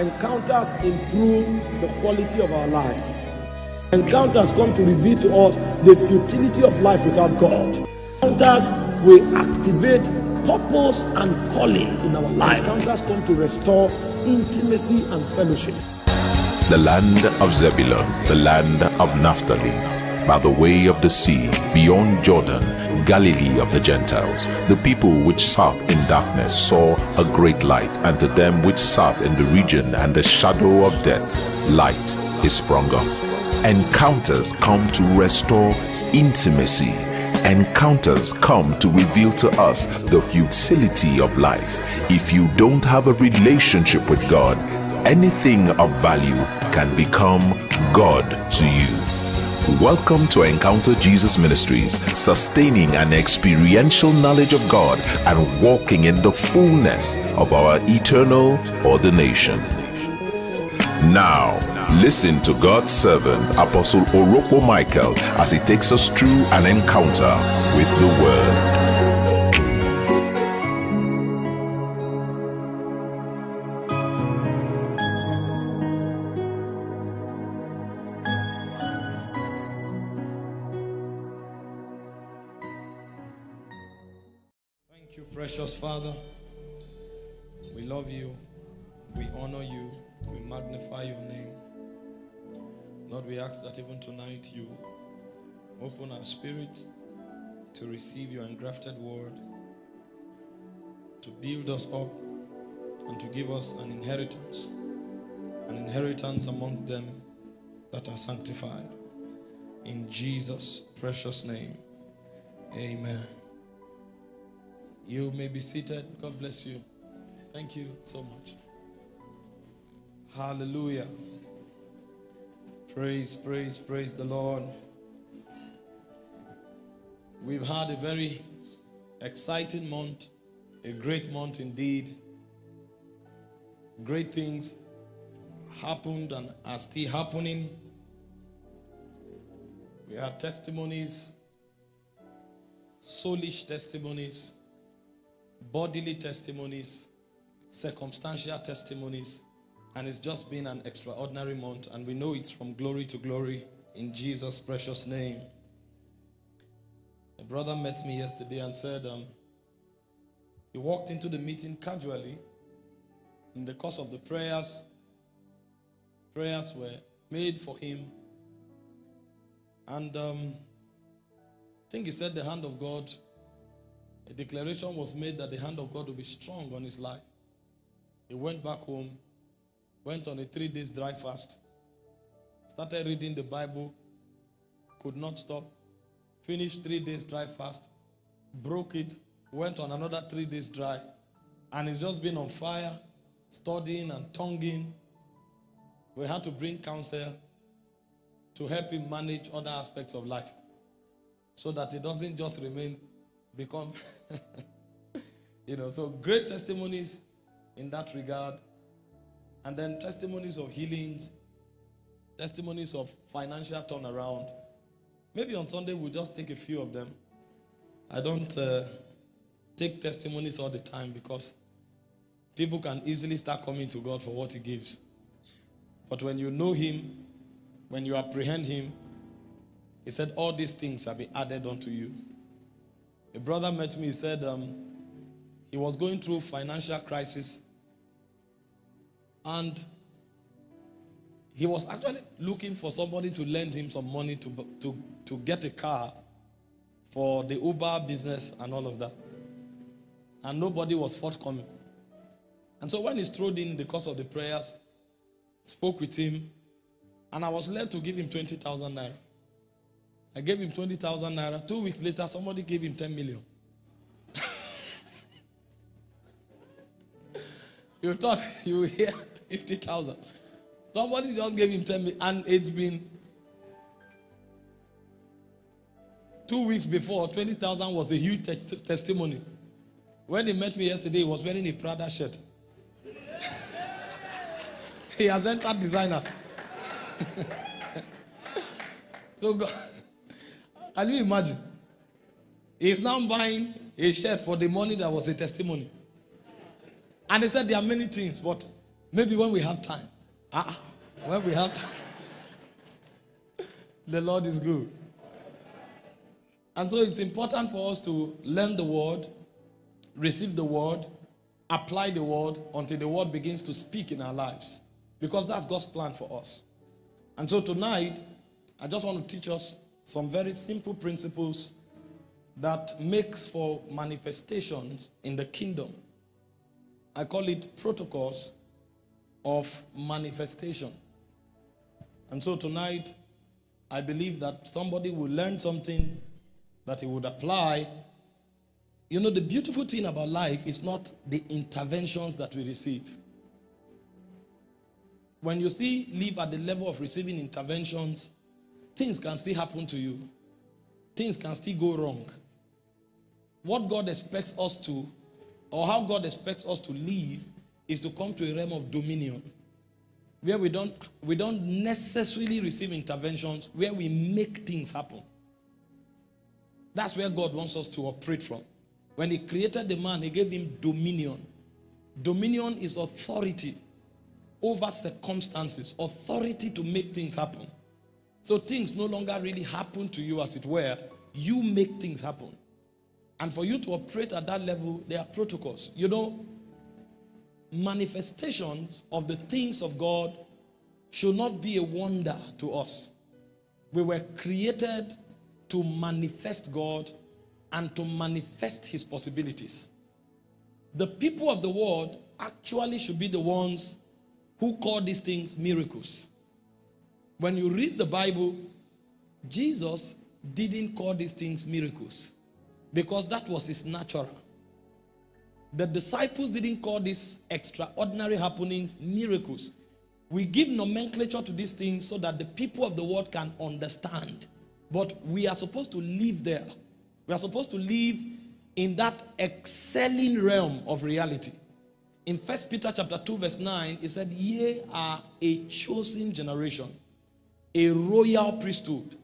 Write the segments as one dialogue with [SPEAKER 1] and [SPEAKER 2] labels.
[SPEAKER 1] Encounters improve the quality of our lives. Encounters come to reveal to us the futility of life without God. Encounters will activate purpose and calling in our life. Encounters come to restore intimacy and fellowship.
[SPEAKER 2] the land of Zebulun, the land of Naphtali, by the way of the sea, beyond Jordan, Galilee of the Gentiles. The people which sat in darkness saw a great light, and to them which sat in the region and the shadow of death, light is sprung up. Encounters come to restore intimacy. Encounters come to reveal to us the futility of life. If you don't have a relationship with God, anything of value can become God to you. Welcome to Encounter Jesus Ministries, sustaining an experiential knowledge of God and walking in the fullness of our eternal ordination. Now, listen to God's servant, Apostle Oroko Michael, as he takes us through an encounter with the Word.
[SPEAKER 1] Father. We love you. We honor you. We magnify your name. Lord, we ask that even tonight you open our spirit to receive your engrafted word, to build us up, and to give us an inheritance, an inheritance among them that are sanctified. In Jesus' precious name, amen. You may be seated. God bless you. Thank you so much. Hallelujah. Praise, praise, praise the Lord. We've had a very exciting month, a great month indeed. Great things happened and are still happening. We had testimonies, soulish testimonies, bodily testimonies, circumstantial testimonies, and it's just been an extraordinary month, and we know it's from glory to glory in Jesus' precious name. A brother met me yesterday and said um, he walked into the meeting casually. In the course of the prayers, prayers were made for him, and um, I think he said the hand of God a declaration was made that the hand of God would be strong on his life. He went back home, went on a three days dry fast, started reading the Bible, could not stop, finished three days dry fast, broke it, went on another three days dry, and he's just been on fire, studying and tonguing. We had to bring counsel to help him manage other aspects of life so that he doesn't just remain become you know so great testimonies in that regard. And then testimonies of healings testimonies of financial turnaround. Maybe on sunday we'll just take a few of them. I don't uh, take testimonies all the time because people can easily start coming to god for what he gives. But when you know him when you apprehend him he said all these things shall be added unto you a brother met me, he said um, he was going through financial crisis and he was actually looking for somebody to lend him some money to, to, to get a car for the Uber business and all of that. And nobody was forthcoming. And so when he strode in the course of the prayers, spoke with him, and I was led to give him 20,000 naira. I gave him 20,000 naira. Two weeks later, somebody gave him 10 million. you thought you hear 50,000. Somebody just gave him 10 million. And it's been two weeks before, 20,000 was a huge te- testimony. When he met me yesterday, he was wearing a Prada shirt. he has entered designers. so God. Can you imagine? He's now buying a shirt for the money that was a testimony. And he said there are many things, but Maybe when we have time. Ah, when we have time. the Lord is good. And so it's important for us to learn the word, receive the word, apply the word until the word begins to speak in our lives. Because that's God's plan for us. And so tonight, I just want to teach us some very simple principles that makes for manifestations in the kingdom. I call it protocols of manifestation. And so tonight, I believe that somebody will learn something that he would apply. You know, the beautiful thing about life is not the interventions that we receive. When you still live at the level of receiving interventions, things can still happen to you. Things can still go wrong. What God expects us to, or how God expects us to live, is to come to a realm of dominion where we don't we don't necessarily receive interventions where we make things happen that's where god wants us to operate from when he created the man he gave him dominion dominion is authority over circumstances authority to make things happen so things no longer really happen to you as it were you make things happen and for you to operate at that level there are protocols you know manifestations of the things of God should not be a wonder to us. We were created to manifest God and to manifest his possibilities. The people of the world actually should be the ones who call these things miracles. When you read the Bible, Jesus didn't call these things miracles because that was his natural. The disciples didn't call these extraordinary happenings miracles. We give nomenclature to these things so that the people of the world can understand. But we are supposed to live there. We are supposed to live in that excelling realm of reality. In First Peter chapter 2 verse 9, it said, Ye are a chosen generation, a royal priesthood,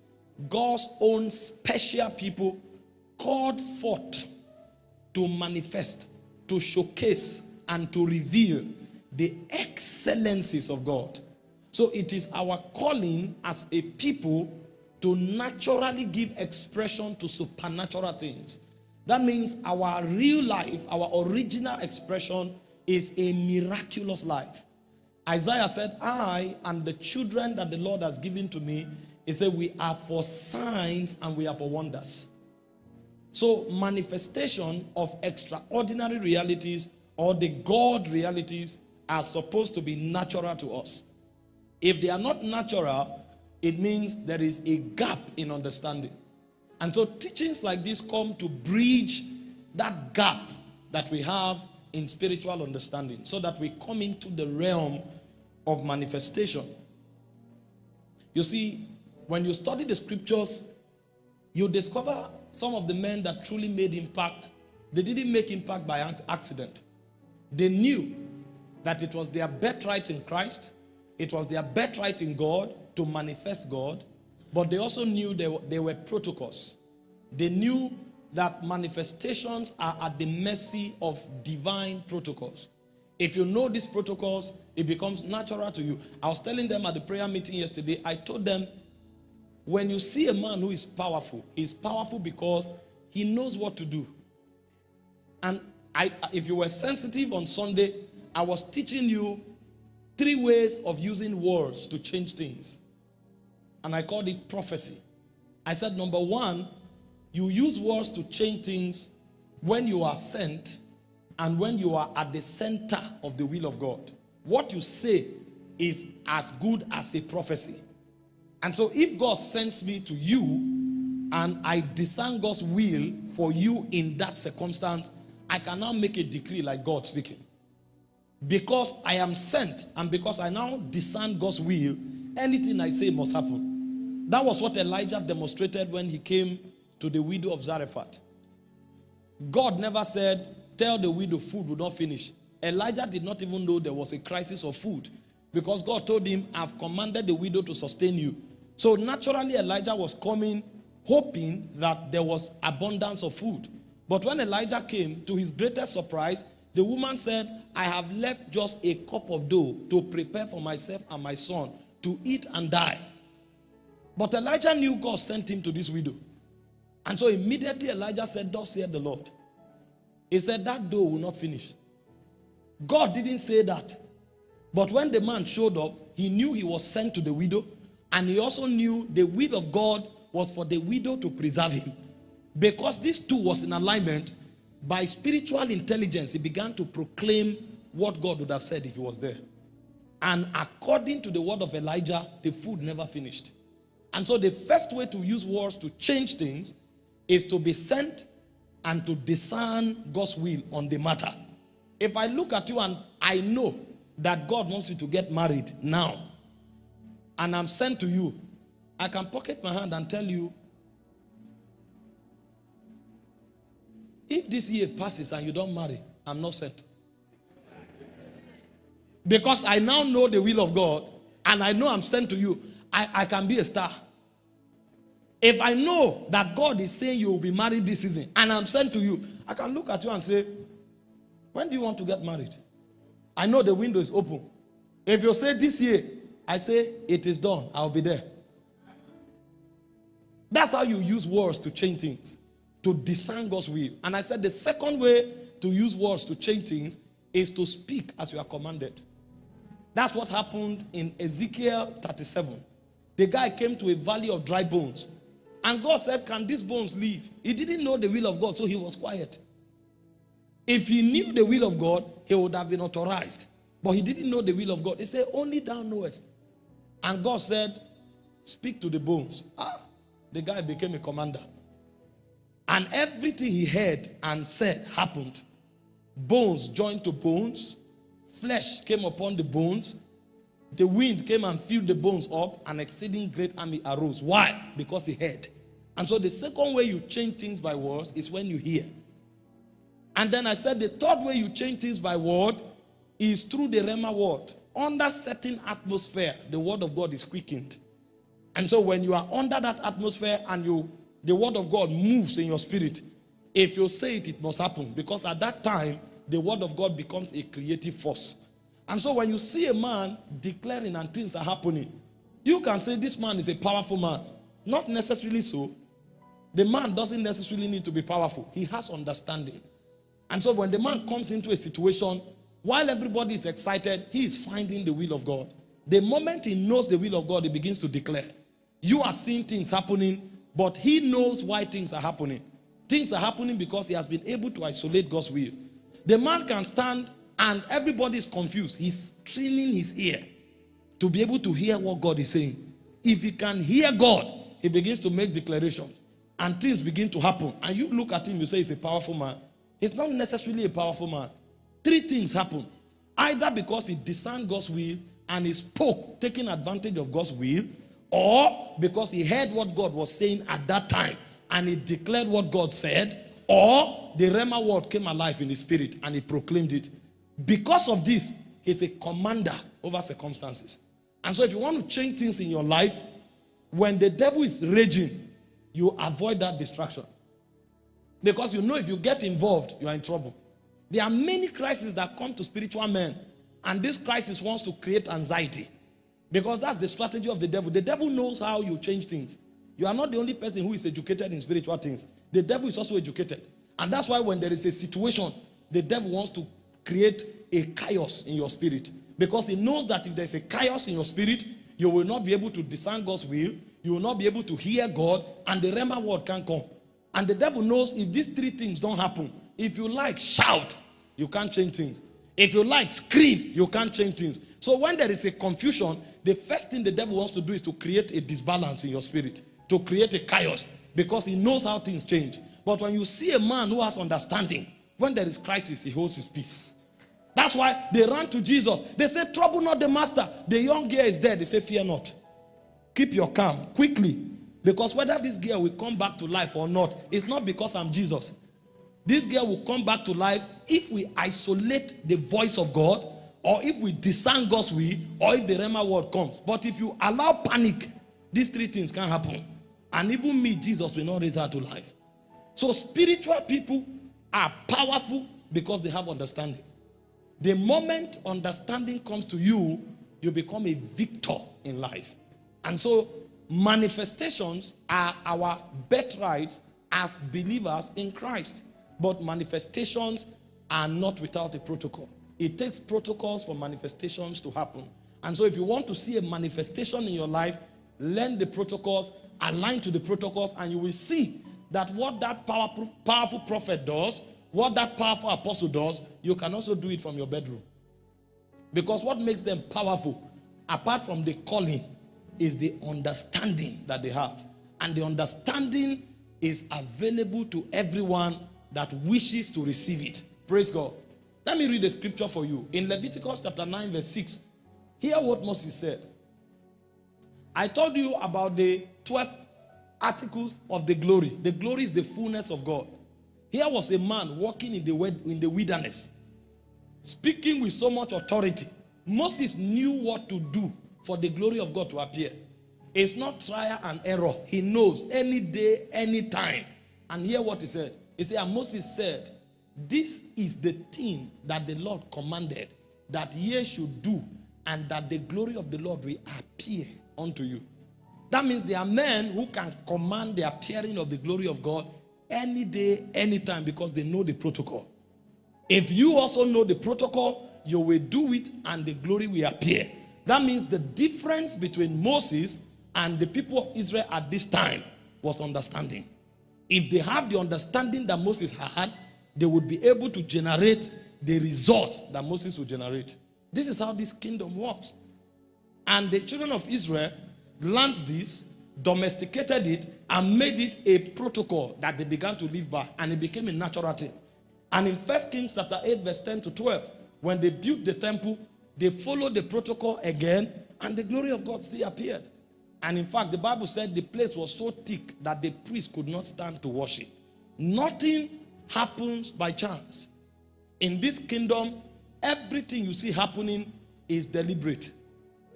[SPEAKER 1] God's own special people called forth to manifest to showcase and to reveal the excellencies of God. So it is our calling as a people to naturally give expression to supernatural things. That means our real life, our original expression is a miraculous life. Isaiah said, I and the children that the Lord has given to me, he said, we are for signs and we are for wonders. So manifestation of extraordinary realities or the God realities are supposed to be natural to us. If they are not natural, it means there is a gap in understanding. And so teachings like this come to bridge that gap that we have in spiritual understanding so that we come into the realm of manifestation. You see, when you study the scriptures, you discover some of the men that truly made impact, they didn't make impact by accident. They knew that it was their birthright in Christ, it was their birthright in God to manifest God, but they also knew there, there were protocols. They knew that manifestations are at the mercy of divine protocols. If you know these protocols, it becomes natural to you. I was telling them at the prayer meeting yesterday, I told them when you see a man who is powerful, he's powerful because he knows what to do. And I, if you were sensitive on Sunday, I was teaching you three ways of using words to change things. And I called it prophecy. I said, number one, you use words to change things when you are sent and when you are at the center of the will of God. What you say is as good as a prophecy. And so if God sends me to you and I discern God's will for you in that circumstance, I cannot make a decree like God speaking. Because I am sent and because I now discern God's will, anything I say must happen. That was what Elijah demonstrated when he came to the widow of Zarephath. God never said, tell the widow food will not finish. Elijah did not even know there was a crisis of food. Because God told him, I've commanded the widow to sustain you. So naturally, Elijah was coming hoping that there was abundance of food. But when Elijah came, to his greatest surprise, The woman said, I have left just a cup of dough to prepare for myself and my son to eat and die. But Elijah knew God sent him to this widow. And so immediately Elijah said, Thus saith the Lord. He said, That dough will not finish. God didn't say that. But when the man showed up, he knew he was sent to the widow. And he also knew the will of God was for the widow to preserve him. Because this too was in alignment, by spiritual intelligence, he began to proclaim what God would have said if he was there. And according to the word of Elijah, the food never finished. And so the first way to use words to change things is to be sent and to discern God's will on the matter. If I look at you and I know that God wants you to get married now, and I'm sent to you, I can pocket my hand and tell you, if this year passes and you don't marry, I'm not sent. Because I now know the will of God and I know I'm sent to you, I, I can be a star. If I know that God is saying you will be married this season and I'm sent to you, I can look at you and say, When do you want to get married? I know the window is open. If you say this year, I say it is done, I'll be there. That's how you use words to change things, to discern God's will. And I said the second way to use words to change things is to speak as you are commanded. That's what happened in Ezekiel 37. The guy came to a valley of dry bones. And God said, Can these bones live? He didn't know the will of God, so he was quiet. If he knew the will of God, he would have been authorized. But he didn't know the will of God. He said, Only thou knowest. And God said, Speak to the bones. Ah, the guy became a commander. And everything he heard and said happened. Bones joined to bones, flesh came upon the bones, the wind came and filled the bones up, an exceeding great army arose. Why? Because he heard. And so the second way you change things by words is when you hear. And then I said the third way you change things by word is through the Rhema word. Under certain atmosphere, the word of God is quickened. And so when you are under that atmosphere and you the word of God moves in your spirit, if you say it, it must happen. Because at that time, the word of God becomes a creative force. And so when you see a man declaring and things are happening, you can say this man is a powerful man. Not necessarily so. The man doesn't necessarily need to be powerful. He has understanding. And so when the man comes into a situation, while everybody is excited, he is finding the will of God. The moment he knows the will of God, he begins to declare. You are seeing things happening, but he knows why things are happening. Things are happening because he has been able to isolate God's will. The man can stand and everybody is confused. He's training his ear to be able to hear what God is saying. If he can hear God, he begins to make declarations and things begin to happen. And you look at him, you say he's a powerful man. He's not necessarily a powerful man. Three things happen. Either because he discerned God's will and he spoke, taking advantage of God's will, or because he heard what God was saying at that time and he declared what God said, or the Rhema word came alive in his spirit and he proclaimed it. Because of this, he's a commander over circumstances. And so if you want to change things in your life, when the devil is raging, you avoid that distraction. Because you know if you get involved, you are in trouble. There are many crises that come to spiritual men, and this crisis wants to create anxiety. Because that's the strategy of the devil. The devil knows how you change things. You are not the only person who is educated in spiritual things. The devil is also educated. And that's why when there is a situation, the devil wants to create a chaos in your spirit. Because he knows that if there's a chaos in your spirit, you will not be able to discern God's will, you will not be able to hear God, and the Rhema word can't come. And the devil knows if these three things don't happen, if you like, shout, you can't change things. If you like, scream, you can't change things. So when there is a confusion, the first thing the devil wants to do is to create a disbalance in your spirit, to create a chaos, because he knows how things change. But when you see a man who has understanding, when there is crisis, he holds his peace. That's why they ran to Jesus. They said, Trouble not the master. The young girl is dead. They say, Fear not. Keep your calm quickly. Because whether this girl will come back to life or not, it's not because I'm Jesus. This girl will come back to life if we isolate the voice of God, or if we discern God's will, or if the Rhema word comes. But if you allow panic, these three things can happen. And even me, Jesus, will not raise her to life. So spiritual people are powerful Because they have understanding. The moment understanding comes to you, you become a victor in life. And so manifestations are our birthrights as believers in Christ. But manifestations are not without a protocol. It takes protocols for manifestations to happen. And so if you want to see a manifestation in your life, learn the protocols, align to the protocols, and you will see that what that powerful, powerful prophet does, what that powerful apostle does, you can also do it from your bedroom. Because what makes them powerful, apart from the calling, is the understanding that they have. And the understanding is available to everyone that wishes to receive it. Praise God. Let me read the scripture for you. In Leviticus chapter 9 verse 6, hear what Moses said. I told you about the 12 articles of the glory. The glory is the fullness of God. Here was a man walking in the, in the wilderness, speaking with so much authority. Moses knew what to do for the glory of God to appear. It's not trial and error. He knows any day, any time. And hear what he said. He said, and Moses said, this is the thing that the Lord commanded that ye should do and that the glory of the Lord will appear unto you. That means there are men who can command the appearing of the glory of God any day, anytime because they know the protocol. If you also know the protocol, you will do it and the glory will appear. That means the difference between Moses and the people of Israel at this time was understanding. If they have the understanding that Moses had, they would be able to generate the result that Moses would generate. This is how this kingdom works. And the children of Israel learned this, domesticated it, and made it a protocol that they began to live by. And it became a natural thing. And in 1 Kings chapter 8, verse 10 to 12, when they built the temple, they followed the protocol again, and the glory of God still appeared. And in fact, the Bible said the place was so thick that the priest could not stand to worship. Nothing happens by chance. In this kingdom, everything you see happening is deliberate.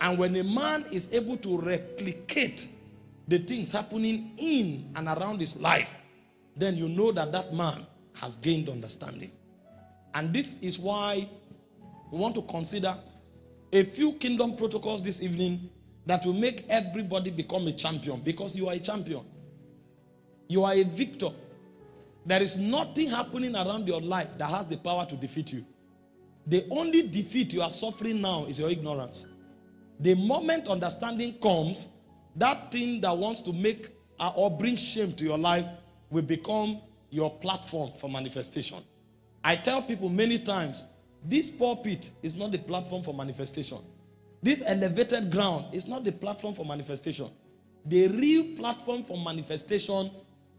[SPEAKER 1] And when a man is able to replicate the things happening in and around his life, then you know that that man has gained understanding. And this is why we want to consider a few kingdom protocols this evening that will make everybody become a champion because you are a champion. You are a victor. There is nothing happening around your life that has the power to defeat you. The only defeat you are suffering now is your ignorance. The moment understanding comes, that thing that wants to make uh, or bring shame to your life will become your platform for manifestation. I tell people many times, this pulpit is not the platform for manifestation. This elevated ground is not the platform for manifestation. The real platform for manifestation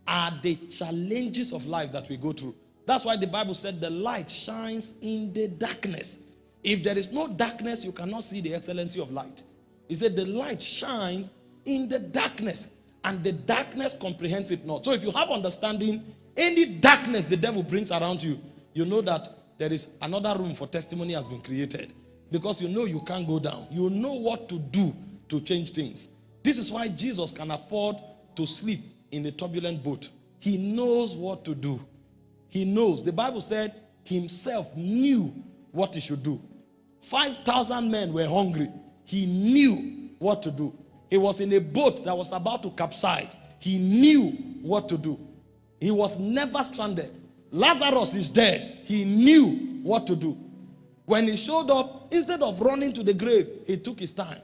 [SPEAKER 1] are the challenges of life that we go through. That's why the Bible said the light shines in the darkness. If there is no darkness, you cannot see the excellency of light. He said the light shines in the darkness and the darkness comprehends it not. So if you have understanding, any darkness the devil brings around you, you know that there is another room for testimony has been created because you know you can't go down. You know what to do to change things. This is why Jesus can afford to sleep in a turbulent boat. He knows what to do. He knows. The Bible said himself knew what he should do. 5,000 men were hungry. He knew what to do. He was in a boat that was about to capsize. He knew what to do. He was never stranded. Lazarus is dead. He knew what to do. When he showed up, instead of running to the grave, he took his time.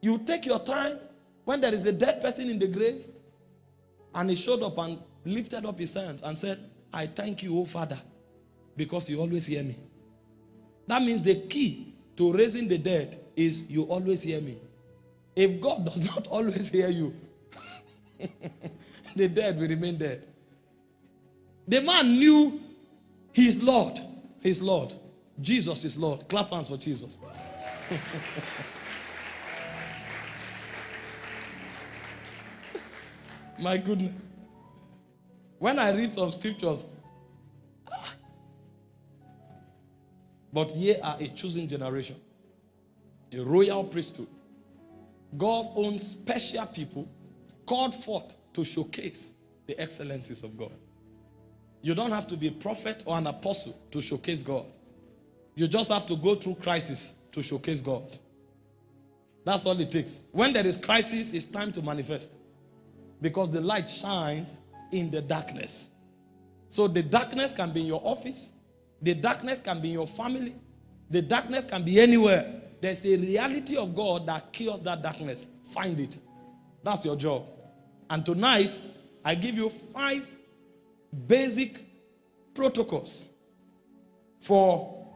[SPEAKER 1] You take your time when there is a dead person in the grave, and he showed up and lifted up his hands and said, I thank you, O Father, because you always hear me. That means the key to raising the dead is you always hear me. If God does not always hear you, the dead will remain dead. The man knew his Lord. His Lord. Jesus is Lord. Clap hands for Jesus. My goodness. When I read some scriptures, but ye are a chosen generation, a royal priesthood, God's own special people called forth to showcase the excellencies of God. You don't have to be a prophet or an apostle to showcase God. You just have to go through crisis to showcase God. That's all it takes. When there is crisis, it's time to manifest. Because the light shines in the darkness. So the darkness can be in your office, the darkness can be in your family, the darkness can be anywhere. There's a reality of God that cures that darkness. Find it. That's your job. And tonight, I give you five basic protocols for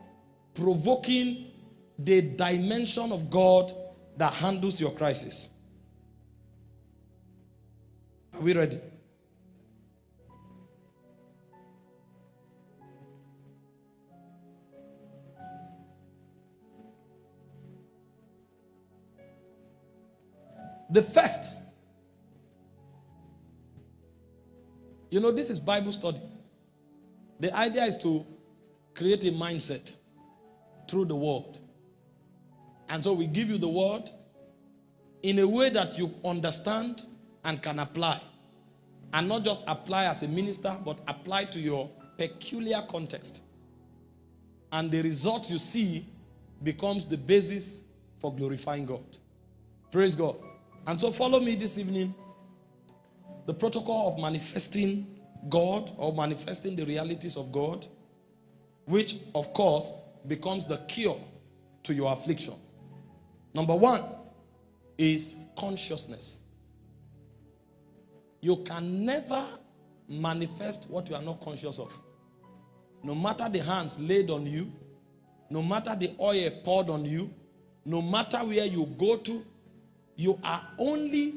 [SPEAKER 1] provoking the dimension of God that handles your crisis. Are we ready? The first, you know, this is Bible study. The idea is to create a mindset through the word. And so we give you the word in a way that you understand and can apply. And not just apply as a minister, but apply to your peculiar context. And the result you see becomes the basis for glorifying God. Praise God. And so follow me this evening. The protocol of manifesting God or manifesting the realities of God, which of course becomes the cure to your affliction. Number one is consciousness. You can never manifest what you are not conscious of. No matter the hands laid on you, no matter the oil poured on you, no matter where you go to, you are only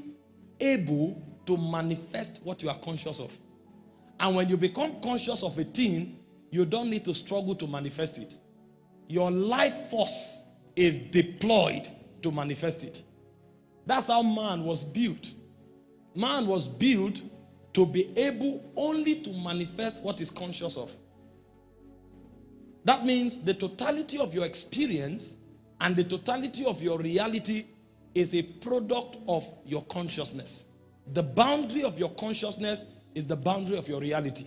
[SPEAKER 1] able to manifest what you are conscious of. And when you become conscious of a thing, you don't need to struggle to manifest it. Your life force is deployed to manifest it. That's how man was built. Man was built to be able only to manifest what is conscious of. That means the totality of your experience and the totality of your reality is a product of your consciousness. The boundary of your consciousness is the boundary of your reality.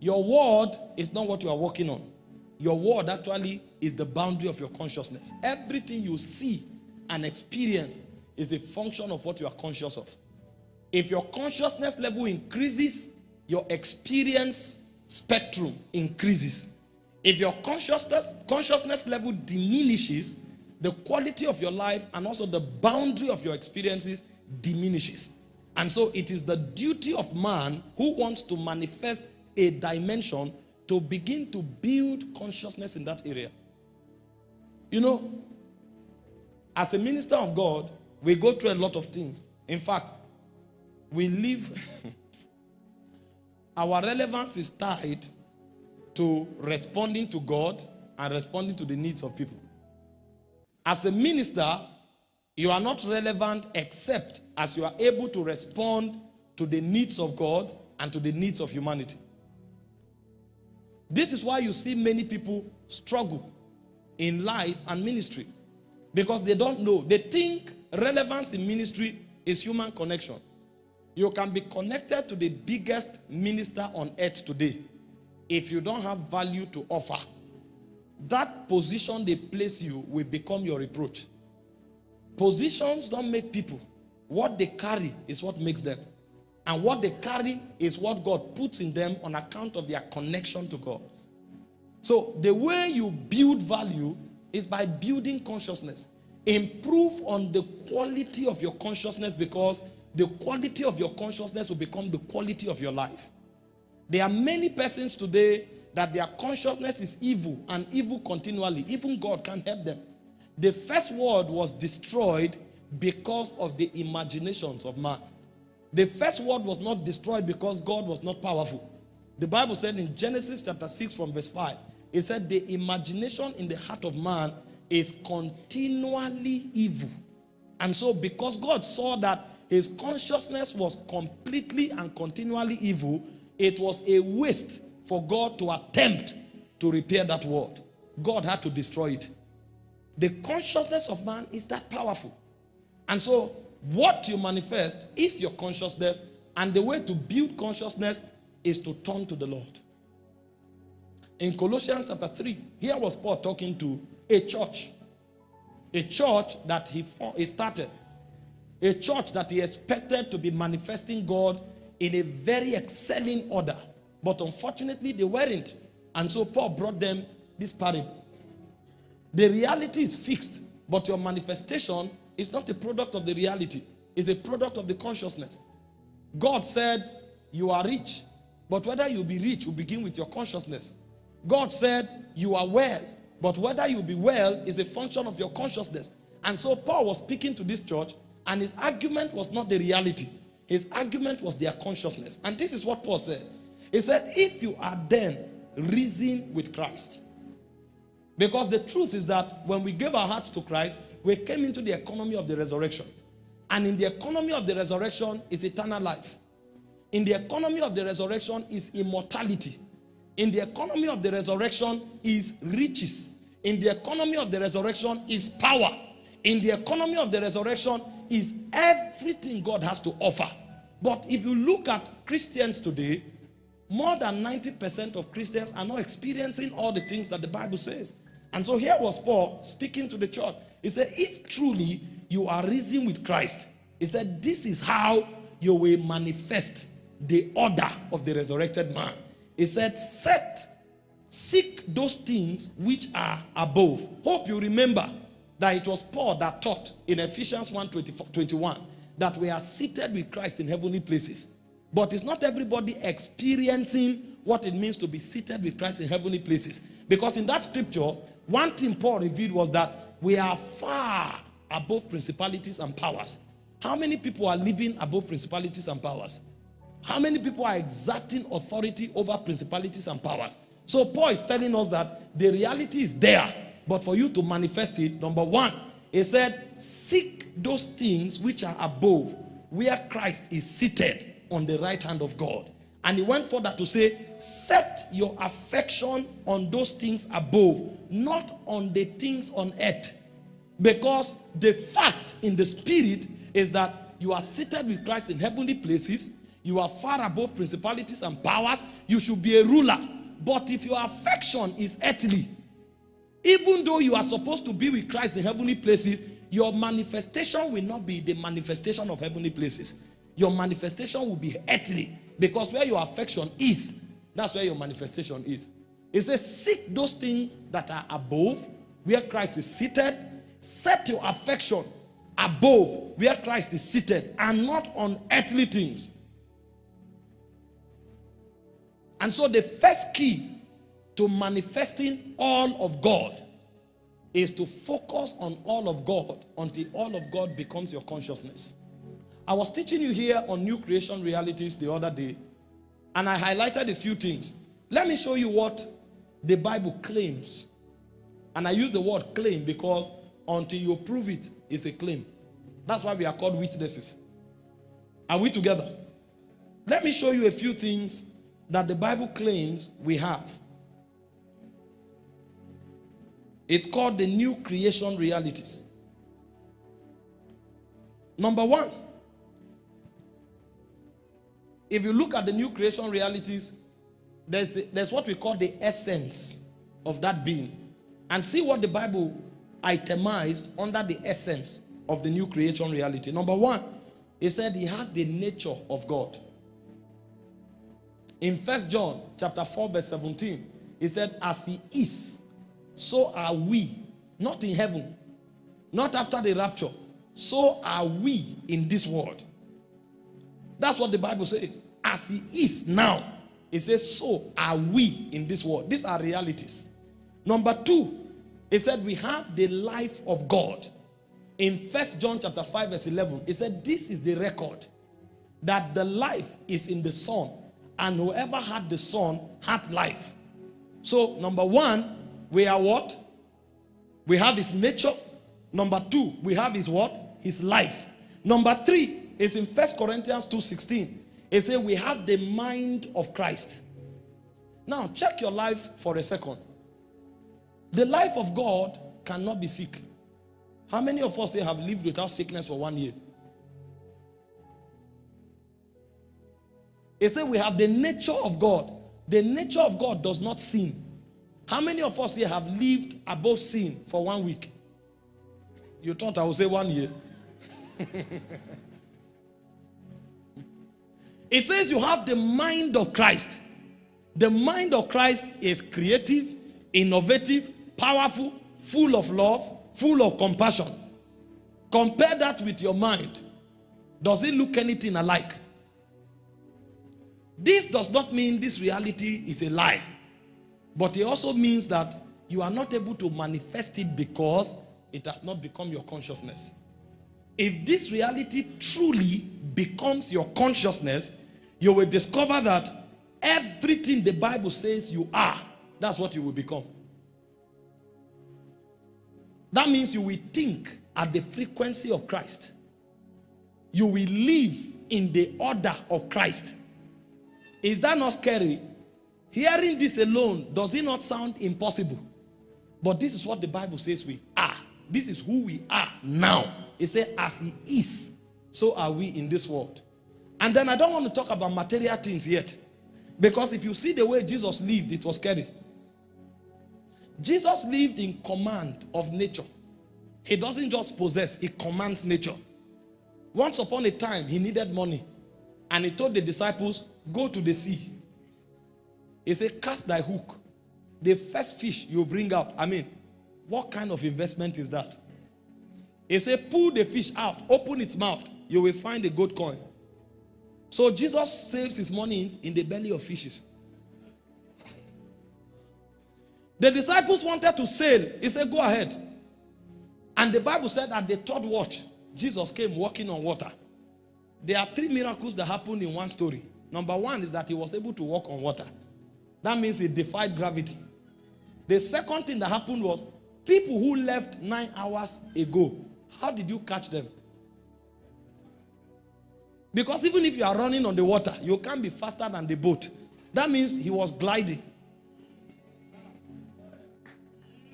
[SPEAKER 1] Your word is not what you are working on. Your word actually is the boundary of your consciousness. Everything you see and experience is a function of what you are conscious of. If your consciousness level increases, your experience spectrum increases. If your consciousness, consciousness level diminishes, the quality of your life and also the boundary of your experiences diminishes. And so it is the duty of man who wants to manifest a dimension to begin to build consciousness in that area. You know, as a minister of God, we go through a lot of things. In fact, we live, our relevance is tied to responding to God and responding to the needs of people. As a minister, you are not relevant except as you are able to respond to the needs of God and to the needs of humanity. This is why you see many people struggle in life and ministry because they don't know. They think relevance in ministry is human connection. You can be connected to the biggest minister on earth today if you don't have value to offer that position they place you will become your reproach. Positions don't make people. What they carry is what makes them. And what they carry is what God puts in them on account of their connection to God. So the way you build value is by building consciousness. Improve on the quality of your consciousness because the quality of your consciousness will become the quality of your life. There are many persons today that their consciousness is evil and evil continually. Even God can't help them. The first world was destroyed because of the imaginations of man. The first world was not destroyed because God was not powerful. The Bible said in Genesis chapter 6 from verse 5, it said the imagination in the heart of man is continually evil. And so because God saw that his consciousness was completely and continually evil, it was a waste for God to attempt to repair that world. God had to destroy it. The consciousness of man is that powerful. And so what you manifest is your consciousness and the way to build consciousness is to turn to the Lord. In Colossians chapter 3, here was Paul talking to a church. A church that he, he started. A church that he expected to be manifesting God in a very excelling order. But unfortunately, they weren't. And so Paul brought them this parable. The reality is fixed, but your manifestation is not a product of the reality, it's a product of the consciousness. God said, You are rich, but whether you be rich will begin with your consciousness. God said, You are well, but whether you be well is a function of your consciousness. And so Paul was speaking to this church, and his argument was not the reality, his argument was their consciousness. And this is what Paul said He said, If you are then risen with Christ, because the truth is that when we gave our hearts to Christ, we came into the economy of the resurrection. And in the economy of the resurrection is eternal life. In the economy of the resurrection is immortality. In the economy of the resurrection is riches. In the economy of the resurrection is power. In the economy of the resurrection is everything God has to offer. But if you look at Christians today, more than 90% of Christians are not experiencing all the things that the Bible says. And so here was Paul speaking to the church. He said, if truly you are risen with Christ, he said, this is how you will manifest the order of the resurrected man. He said, set, seek those things which are above. Hope you remember that it was Paul that taught in Ephesians 1 21 that we are seated with Christ in heavenly places. But it's not everybody experiencing what it means to be seated with Christ in heavenly places. Because in that scripture, one thing Paul revealed was that we are far above principalities and powers. How many people are living above principalities and powers? How many people are exerting authority over principalities and powers? So Paul is telling us that the reality is there, but for you to manifest it, number one, he said, seek those things which are above, where Christ is seated on the right hand of God. And he went further to say, set your affection on those things above, not on the things on earth. Because the fact in the spirit is that you are seated with Christ in heavenly places. You are far above principalities and powers. You should be a ruler. But if your affection is earthly, even though you are supposed to be with Christ in heavenly places, your manifestation will not be the manifestation of heavenly places. Your manifestation will be earthly. Because where your affection is, that's where your manifestation is. It says, seek those things that are above, where Christ is seated. Set your affection above, where Christ is seated, and not on earthly things. And so the first key to manifesting all of God is to focus on all of God until all of God becomes your consciousness. I was teaching you here on new creation realities the other day, and I highlighted a few things. Let me show you what the Bible claims. And I use the word claim because until you prove it, it's a claim. That's why we are called witnesses. Are we together? Let me show you a few things that the Bible claims we have. It's called the new creation realities. Number one, if you look at the new creation realities, there's, there's what we call the essence of that being. And see what the Bible itemized under the essence of the new creation reality. Number one, he said he has the nature of God. In First John chapter 4, verse 17, he said, As he is, so are we, not in heaven, not after the rapture, so are we in this world. That's what the Bible says. As he is now, it says, so are we in this world. These are realities. Number two, it said we have the life of God. In First John chapter 5, verse 11, it said, This is the record that the life is in the Son, and whoever had the Son had life. So, number one, we are what? We have his nature. Number two, we have his what? His life. Number three, is in First Corinthians 2.16. It says we have the mind of Christ. Now check your life for a second. The life of God cannot be sick. How many of us here have lived without sickness for one year? It says we have the nature of God. The nature of God does not sin. How many of us here have lived above sin for one week? You thought I would say one year. it says you have the mind of Christ. The mind of Christ is creative, innovative, powerful, full of love, full of compassion. Compare that with your mind. Does it look anything alike? This does not mean this reality is a lie. But it also means that you are not able to manifest it because it has not become your consciousness. If this reality truly becomes your consciousness, you will discover that everything the Bible says you are, that's what you will become. That means you will think at the frequency of Christ. You will live in the order of Christ. Is that not scary? Hearing this alone, does it not sound impossible? But this is what the Bible says we are. This is who we are now. He said, as he is, so are we in this world. And then I don't want to talk about material things yet. Because if you see the way Jesus lived, it was scary. Jesus lived in command of nature. He doesn't just possess, he commands nature. Once upon a time, he needed money. And he told the disciples, go to the sea. He said, cast thy hook. The first fish you bring out. I mean, what kind of investment is that? He said, pull the fish out, open its mouth. You will find a gold coin. So Jesus saves his money in the belly of fishes. The disciples wanted to sail. He said, go ahead. And the Bible said at the third watch, Jesus came walking on water. There are three miracles that happened in one story. Number one is that he was able to walk on water. That means he defied gravity. The second thing that happened was people who left nine hours ago, how did you catch them? Because even if you are running on the water, you can't be faster than the boat. That means he was gliding.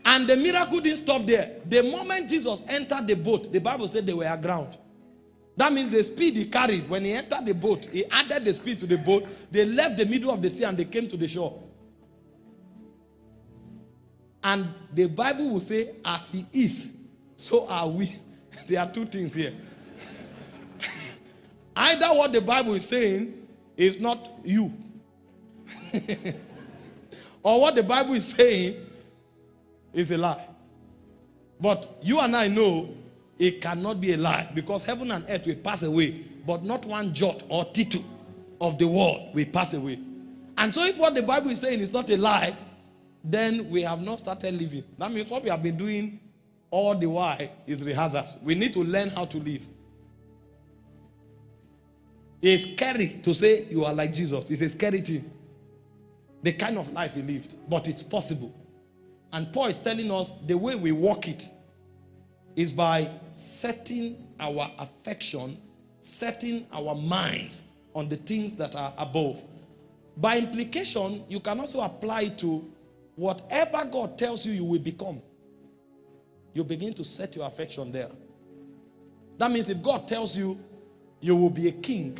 [SPEAKER 1] And the miracle didn't stop there. The moment Jesus entered the boat, the Bible said they were aground. That means the speed he carried when he entered the boat, he added the speed to the boat. They left the middle of the sea and they came to the shore. And the Bible will say, as he is, so are we. there are two things here. Either what the Bible is saying is not you. or what the Bible is saying is a lie. But you and I know it cannot be a lie because heaven and earth will pass away, but not one jot or tittle of the world will pass away. And so if what the Bible is saying is not a lie, then we have not started living. That means what we have been doing all the while is rehearsals. We need to learn how to live. It's scary to say you are like Jesus. It's a scary thing. The kind of life he lived. But it's possible. And Paul is telling us the way we walk it is by setting our affection, setting our minds on the things that are above. By implication, you can also apply to whatever God tells you you will become. You begin to set your affection there. That means if God tells you you will be a king,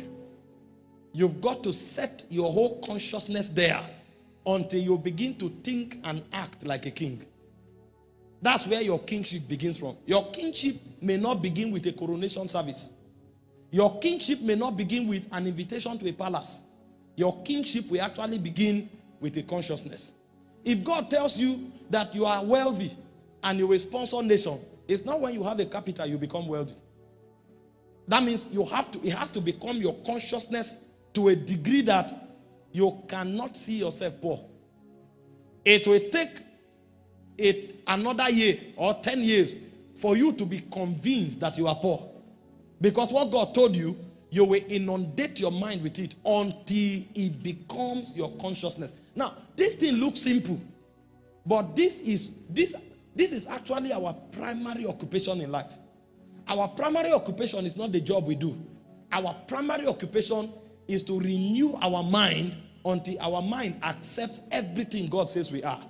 [SPEAKER 1] you've got to set your whole consciousness there until you begin to think and act like a king. That's where your kingship begins from. Your kingship may not begin with a coronation service. Your kingship may not begin with an invitation to a palace. Your kingship will actually begin with a consciousness. If God tells you that you are wealthy and you will sponsor nation, it's not when you have a capital you become wealthy. That means you have to, it has to become your consciousness to a degree that you cannot see yourself poor. It will take it another year or 10 years for you to be convinced that you are poor. Because what God told you, you will inundate your mind with it until it becomes your consciousness. Now, this thing looks simple, but this is this this is actually our primary occupation in life. Our primary occupation is not the job we do. Our primary occupation is to renew our mind until our mind accepts everything God says we are.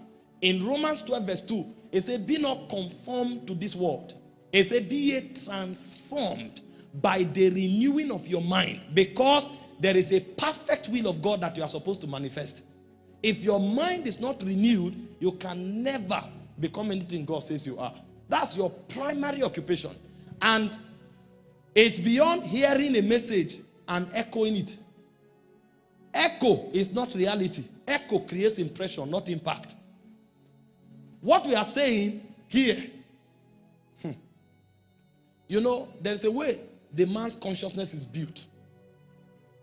[SPEAKER 1] In Romans 12 verse 2, it says, be not conformed to this world. It says, be ye transformed by the renewing of your mind because there is a perfect will of God that you are supposed to manifest. If your mind is not renewed, you can never become anything God says you are. That's your primary occupation. And it's beyond hearing a message and echoing it. Echo is not reality. Echo creates impression, not impact. What we are saying here, hmm, you know, there's a way the man's consciousness is built.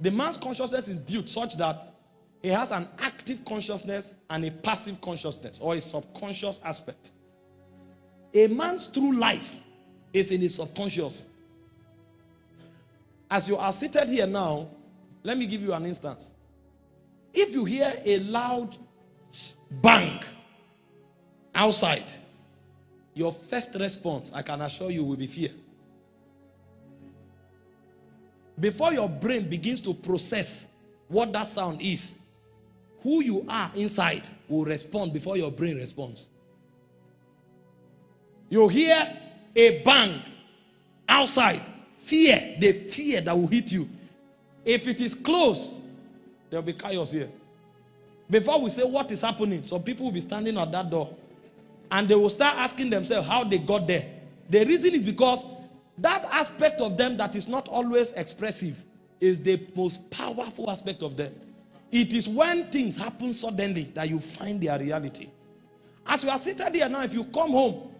[SPEAKER 1] The man's consciousness is built such that he has an active consciousness and a passive consciousness or a subconscious aspect. A man's true life is in his subconscious. As you are seated here now, let me give you an instance. If you hear a loud bang outside, your first response, I can assure you, will be fear. Before your brain begins to process what that sound is, who you are inside will respond before your brain responds. You hear a bang outside, fear, the fear that will hit you. If it is close, there'll be chaos here. Before we say what is happening, some people will be standing at that door and they will start asking themselves how they got there. The reason is because that aspect of them that is not always expressive is the most powerful aspect of them. It is when things happen suddenly that you find their reality. As you are seated here now, if you come home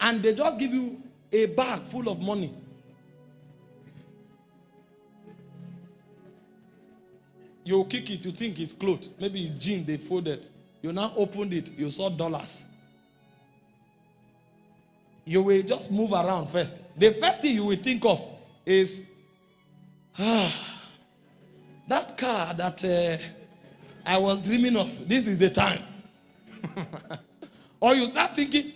[SPEAKER 1] and they just give you a bag full of money, you kick it, you think it's clothes. Maybe it's jeans they folded. You now opened it, you saw dollars. You will just move around first. The first thing you will think of is, ah, that car that uh, I was dreaming of, this is the time. or you start thinking,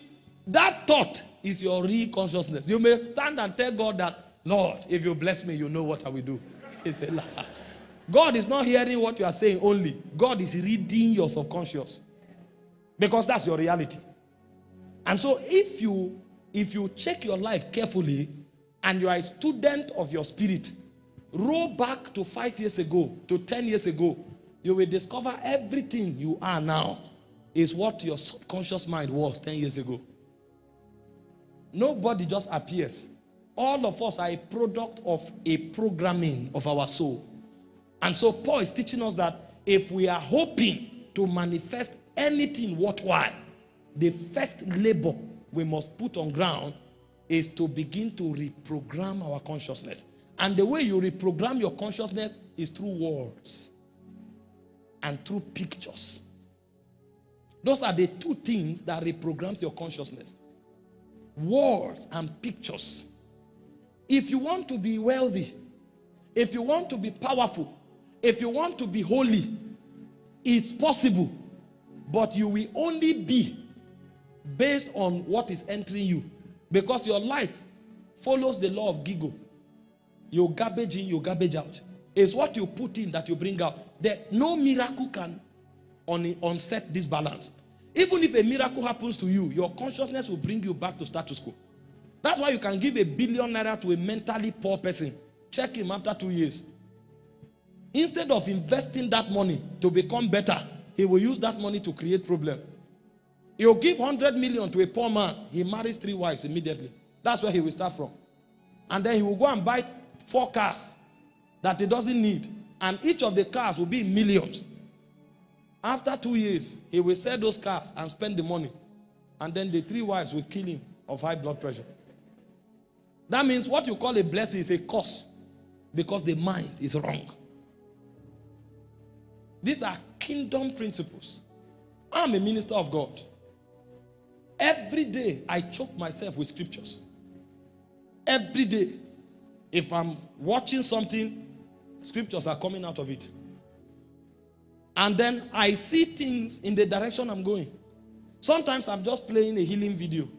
[SPEAKER 1] that thought is your real consciousness. You may stand and tell God that, Lord, if you bless me, you know what I will do. He said, God is not hearing what you are saying only. God is reading your subconscious. Because that's your reality. And so if you if you check your life carefully and you are a student of your spirit, roll back to five years ago, to 10 years ago, you will discover everything you are now is what your subconscious mind was 10 years ago. Nobody just appears. All of us are a product of a programming of our soul. And so Paul is teaching us that if we are hoping to manifest anything worthwhile, the first labor we must put on ground is to begin to reprogram our consciousness. And the way you reprogram your consciousness is through words and through pictures. Those are the two things that reprograms your consciousness. Words and pictures. If you want to be wealthy, if you want to be powerful, if you want to be holy, it's possible. But you will only be based on what is entering you. Because your life follows the law of Gigo. You garbage in, you garbage out. It's what you put in that you bring out. There, no miracle can on, unset this balance. Even if a miracle happens to you, your consciousness will bring you back to status quo. That's why you can give a billion naira to a mentally poor person. Check him after two years. Instead of investing that money to become better, he will use that money to create problem. He'll give 100 million to a poor man. He marries three wives immediately. That's where he will start from. And then he will go and buy four cars that he doesn't need. And each of the cars will be millions. After two years, he will sell those cars and spend the money. And then the three wives will kill him of high blood pressure. That means what you call a blessing is a curse because the mind is wrong. These are kingdom principles. I'm a minister of God. Every day, I choke myself with scriptures. Every day. If I'm watching something, scriptures are coming out of it. And then I see things in the direction I'm going. Sometimes I'm just playing a healing video.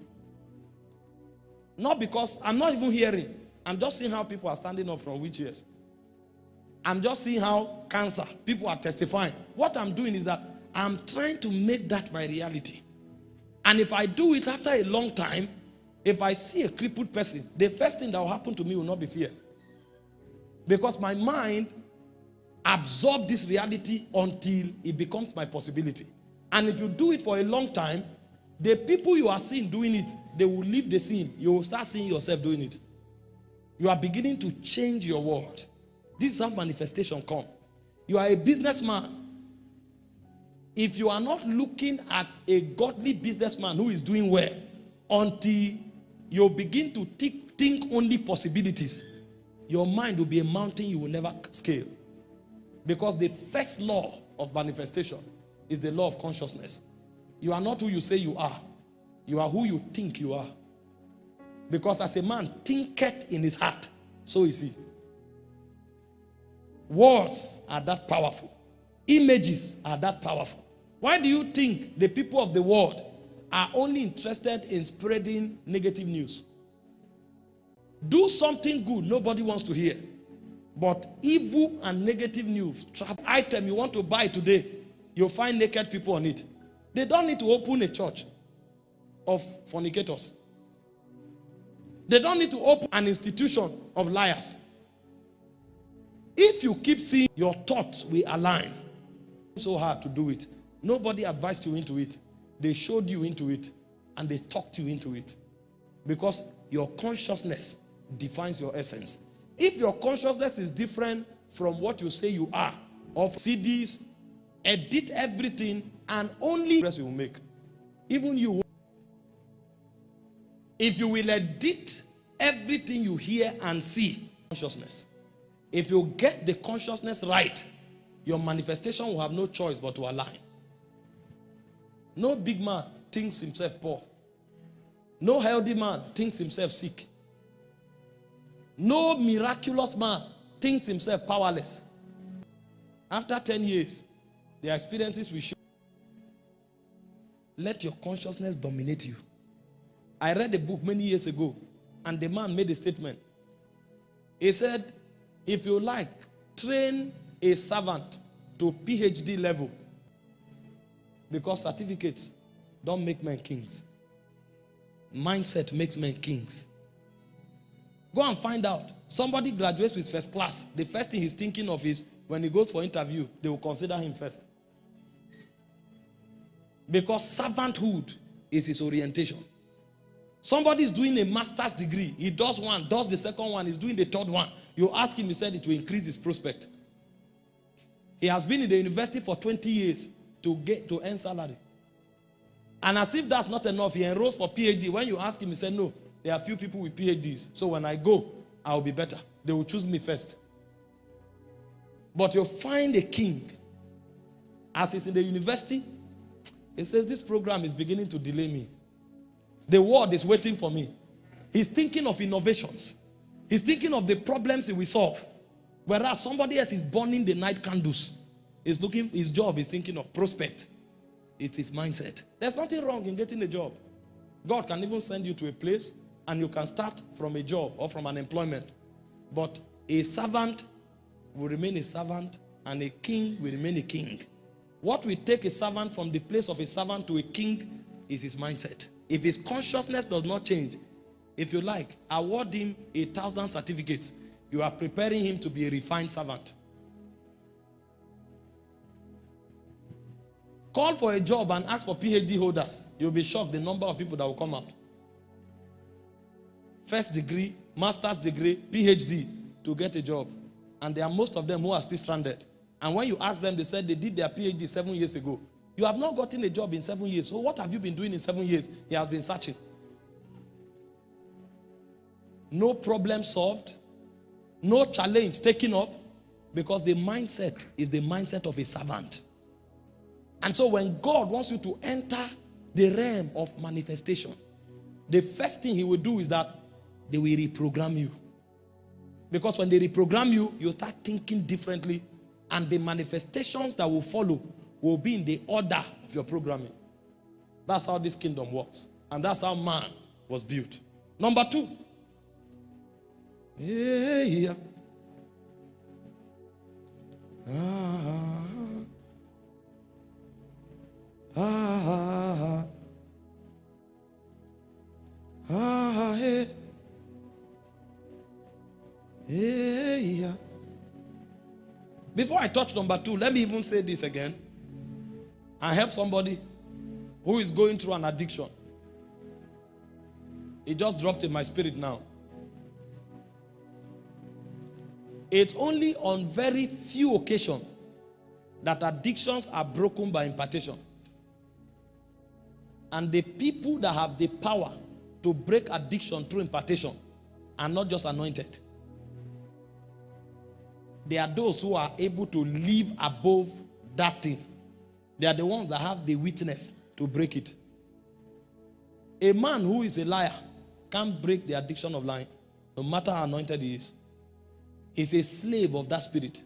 [SPEAKER 1] Not because I'm not even hearing. I'm just seeing how people are standing up from wheelchairs. I'm just seeing how cancer, people are testifying. What I'm doing is that I'm trying to make that my reality. And if I do it after a long time, if I see a crippled person, the first thing that will happen to me will not be fear. Because my mind absorbs this reality until it becomes my possibility. And if you do it for a long time, the people you are seeing doing it, they will leave the scene. You will start seeing yourself doing it. You are beginning to change your world. This is how manifestation come. You are a businessman. If you are not looking at a godly businessman who is doing well until you begin to think, think only possibilities, your mind will be a mountain you will never scale. Because the first law of manifestation is the law of consciousness. You are not who you say you are. You are who you think you are. Because as a man thinketh in his heart, so is he. Words are that powerful. Images are that powerful. Why do you think the people of the world are only interested in spreading negative news? Do something good nobody wants to hear. But evil and negative news, item you want to buy today, you'll find naked people on it. They don't need to open a church of fornicators. They don't need to open an institution of liars. If you keep seeing your thoughts will align, so hard to do it. Nobody advised you into it. They showed you into it and they talked you into it. Because your consciousness defines your essence. If your consciousness is different from what you say you are, of CDs, edit everything and only press you will make. Even you. If you will edit everything you hear and see, consciousness. If you get the consciousness right, your manifestation will have no choice but to align. No big man thinks himself poor. No healthy man thinks himself sick. No miraculous man thinks himself powerless. After 10 years, their experiences will show. Let your consciousness dominate you. I read a book many years ago, and the man made a statement. He said, if you like, train a servant to PhD level. Because certificates don't make men kings. Mindset makes men kings. Go and find out. Somebody graduates with first class. The first thing he's thinking of is when he goes for interview, they will consider him first. Because servanthood is his orientation. Somebody is doing a master's degree. He does one, does the second one, he's doing the third one. You ask him, he said it will increase his prospect. He has been in the university for 20 years to get to earn salary. And as if that's not enough, he enrolls for PhD. When you ask him, he said, no, there are few people with PhDs. So when I go, I'll be better. They will choose me first. But you'll find a king. As he's in the university, he says, this program is beginning to delay me. The world is waiting for me. He's thinking of innovations. He's thinking of the problems he will solve. Whereas somebody else is burning the night candles. He's looking, his job is thinking of prospect. It's his mindset. There's nothing wrong in getting a job. God can even send you to a place and you can start from a job or from an employment. But a servant will remain a servant and a king will remain a king. What will take a servant from the place of a servant to a king is his mindset. If his consciousness does not change, if you like, award him a thousand certificates. You are preparing him to be a refined servant. Call for a job and ask for PhD holders. You'll be shocked the number of people that will come out first degree, master's degree, PhD to get a job. And there are most of them who are still stranded. And when you ask them, they said they did their PhD seven years ago. You have not gotten a job in seven years. So what have you been doing in seven years? He has been searching. No problem solved. No challenge taken up. Because the mindset is the mindset of a servant. And so when God wants you to enter the realm of manifestation, the first thing he will do is that they will reprogram you. Because when they reprogram you, you start thinking differently and the manifestations that will follow will be in the order of your programming. That's how this kingdom works. And that's how man was built. Number two. Yeah, yeah. Ah. Ah, ah, ah, ah, ah, hey. Before I touch number two, let me even say this again. I help somebody who is going through an addiction. It just dropped in my spirit now. It's only on very few occasions that addictions are broken by impartation. And the people that have the power to break addiction through impartation are not just anointed. They are those who are able to live above that thing. They are the ones that have the witness to break it. A man who is a liar can't break the addiction of lying, no matter how anointed he is. He's a slave of that spirit.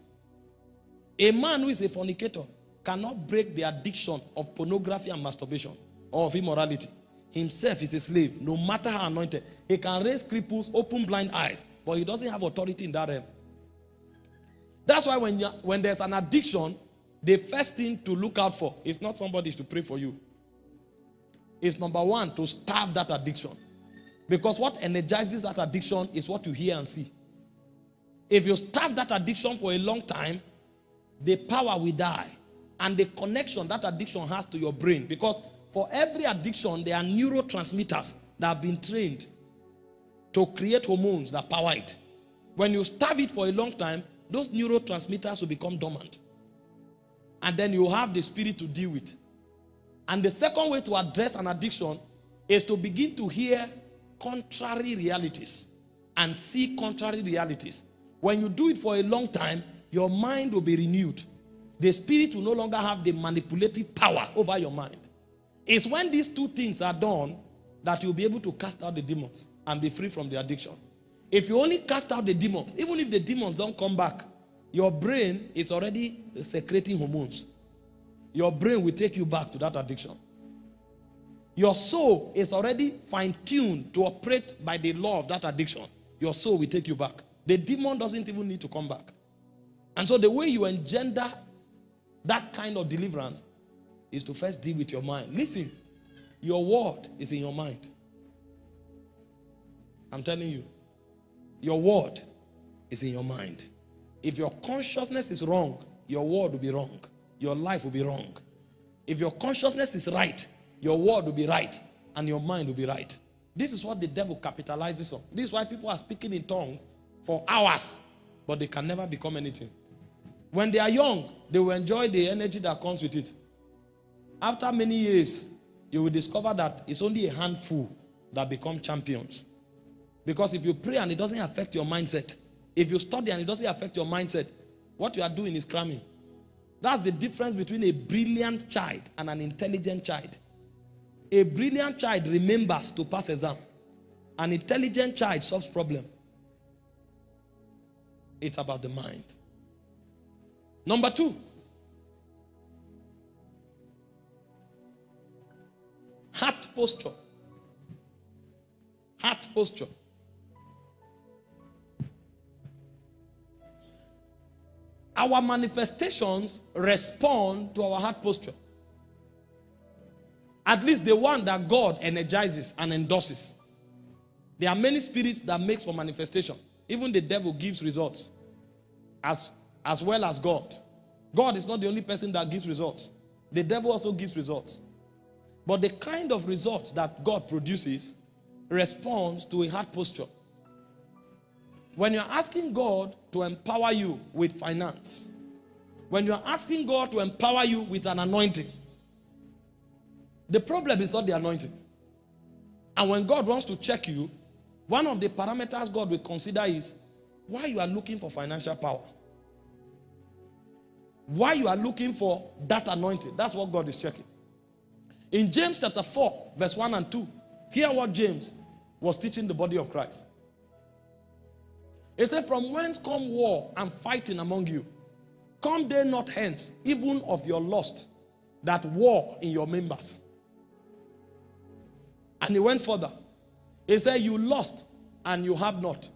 [SPEAKER 1] A man who is a fornicator cannot break the addiction of pornography and masturbation of immorality. Himself is a slave, no matter how anointed. He can raise cripples, open blind eyes, but he doesn't have authority in that realm. That's why when, when there's an addiction, the first thing to look out for is not somebody to pray for you. It's number one, to starve that addiction. Because what energizes that addiction is what you hear and see. If you starve that addiction for a long time, the power will die. And the connection that addiction has to your brain. Because for every addiction, there are neurotransmitters that have been trained to create hormones that power it. When you starve it for a long time, those neurotransmitters will become dormant. And then you have the spirit to deal with. And the second way to address an addiction is to begin to hear contrary realities and see contrary realities. When you do it for a long time, your mind will be renewed. The spirit will no longer have the manipulative power over your mind. It's when these two things are done that you'll be able to cast out the demons and be free from the addiction. If you only cast out the demons, even if the demons don't come back, your brain is already secreting hormones. Your brain will take you back to that addiction. Your soul is already fine-tuned to operate by the law of that addiction. Your soul will take you back. The demon doesn't even need to come back. And so the way you engender that kind of deliverance is to first deal with your mind. Listen, your word is in your mind. I'm telling you, your word is in your mind. If your consciousness is wrong, your word will be wrong. Your life will be wrong. If your consciousness is right, your word will be right and your mind will be right. This is what the devil capitalizes on. This is why people are speaking in tongues for hours, but they can never become anything. When they are young, they will enjoy the energy that comes with it. After many years, you will discover that it's only a handful that become champions. Because if you pray and it doesn't affect your mindset, if you study and it doesn't affect your mindset, what you are doing is cramming. That's the difference between a brilliant child and an intelligent child. A brilliant child remembers to pass exam. An intelligent child solves problem. It's about the mind. Number two. Heart posture. Heart posture. Our manifestations respond to our heart posture. At least the one that God energizes and endorses. There are many spirits that makes for manifestation. Even the devil gives results. As, as well as God. God is not the only person that gives results. The devil also gives results. But the kind of results that God produces responds to a heart posture. When you're asking God to empower you with finance, when you're asking God to empower you with an anointing, the problem is not the anointing. And when God wants to check you, one of the parameters God will consider is why you are looking for financial power. Why you are looking for that anointing. That's what God is checking. In James chapter 4, verse 1 and 2, hear what James was teaching the body of Christ. He said, From whence come war and fighting among you? Come they not hence, even of your lust, that war in your members. And he went further. He said, You lost and you have not.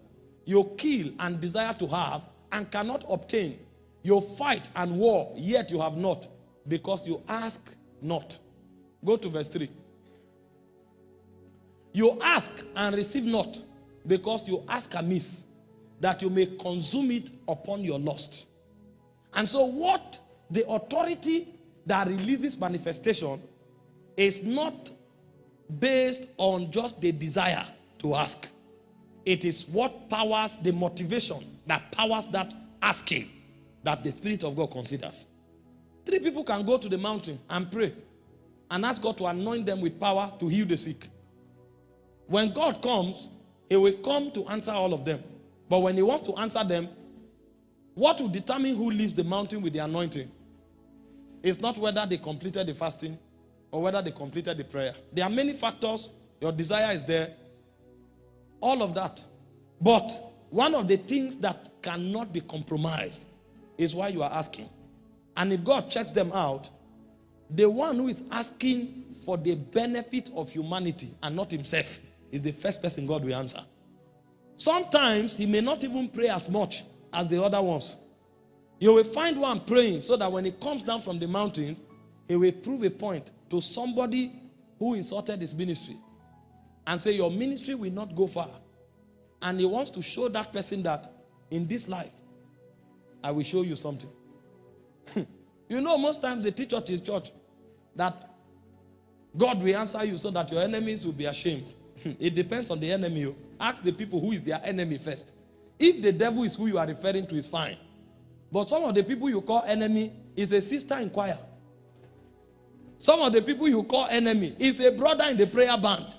[SPEAKER 1] You kill and desire to have and cannot obtain. You fight and war, yet you have not, because you ask not. Go to verse 3. You ask and receive not, because you ask amiss that you may consume it upon your lust. And so, what the authority that releases manifestation is not based on just the desire to ask. It is what powers the motivation that powers that asking that the Spirit of God considers. Three people can go to the mountain and pray and ask God to anoint them with power to heal the sick. When God comes, He will come to answer all of them. But when He wants to answer them, what will determine who leaves the mountain with the anointing is not whether they completed the fasting or whether they completed the prayer. There are many factors. Your desire is there. All of that. But one of the things that cannot be compromised is why you are asking. And if God checks them out, the one who is asking for the benefit of humanity and not himself is the first person God will answer. Sometimes he may not even pray as much as the other ones. You will find one praying so that when he comes down from the mountains, he will prove a point to somebody who insulted his ministry and say, Your ministry will not go far. And he wants to show that person that in this life, I will show you something. you know, most times they teach us in church that God will answer you so that your enemies will be ashamed. it depends on the enemy. You. Ask the people who is their enemy first. If the devil is who you are referring to, is fine. But some of the people you call enemy is a sister in choir. Some of the people you call enemy is a brother in the prayer band.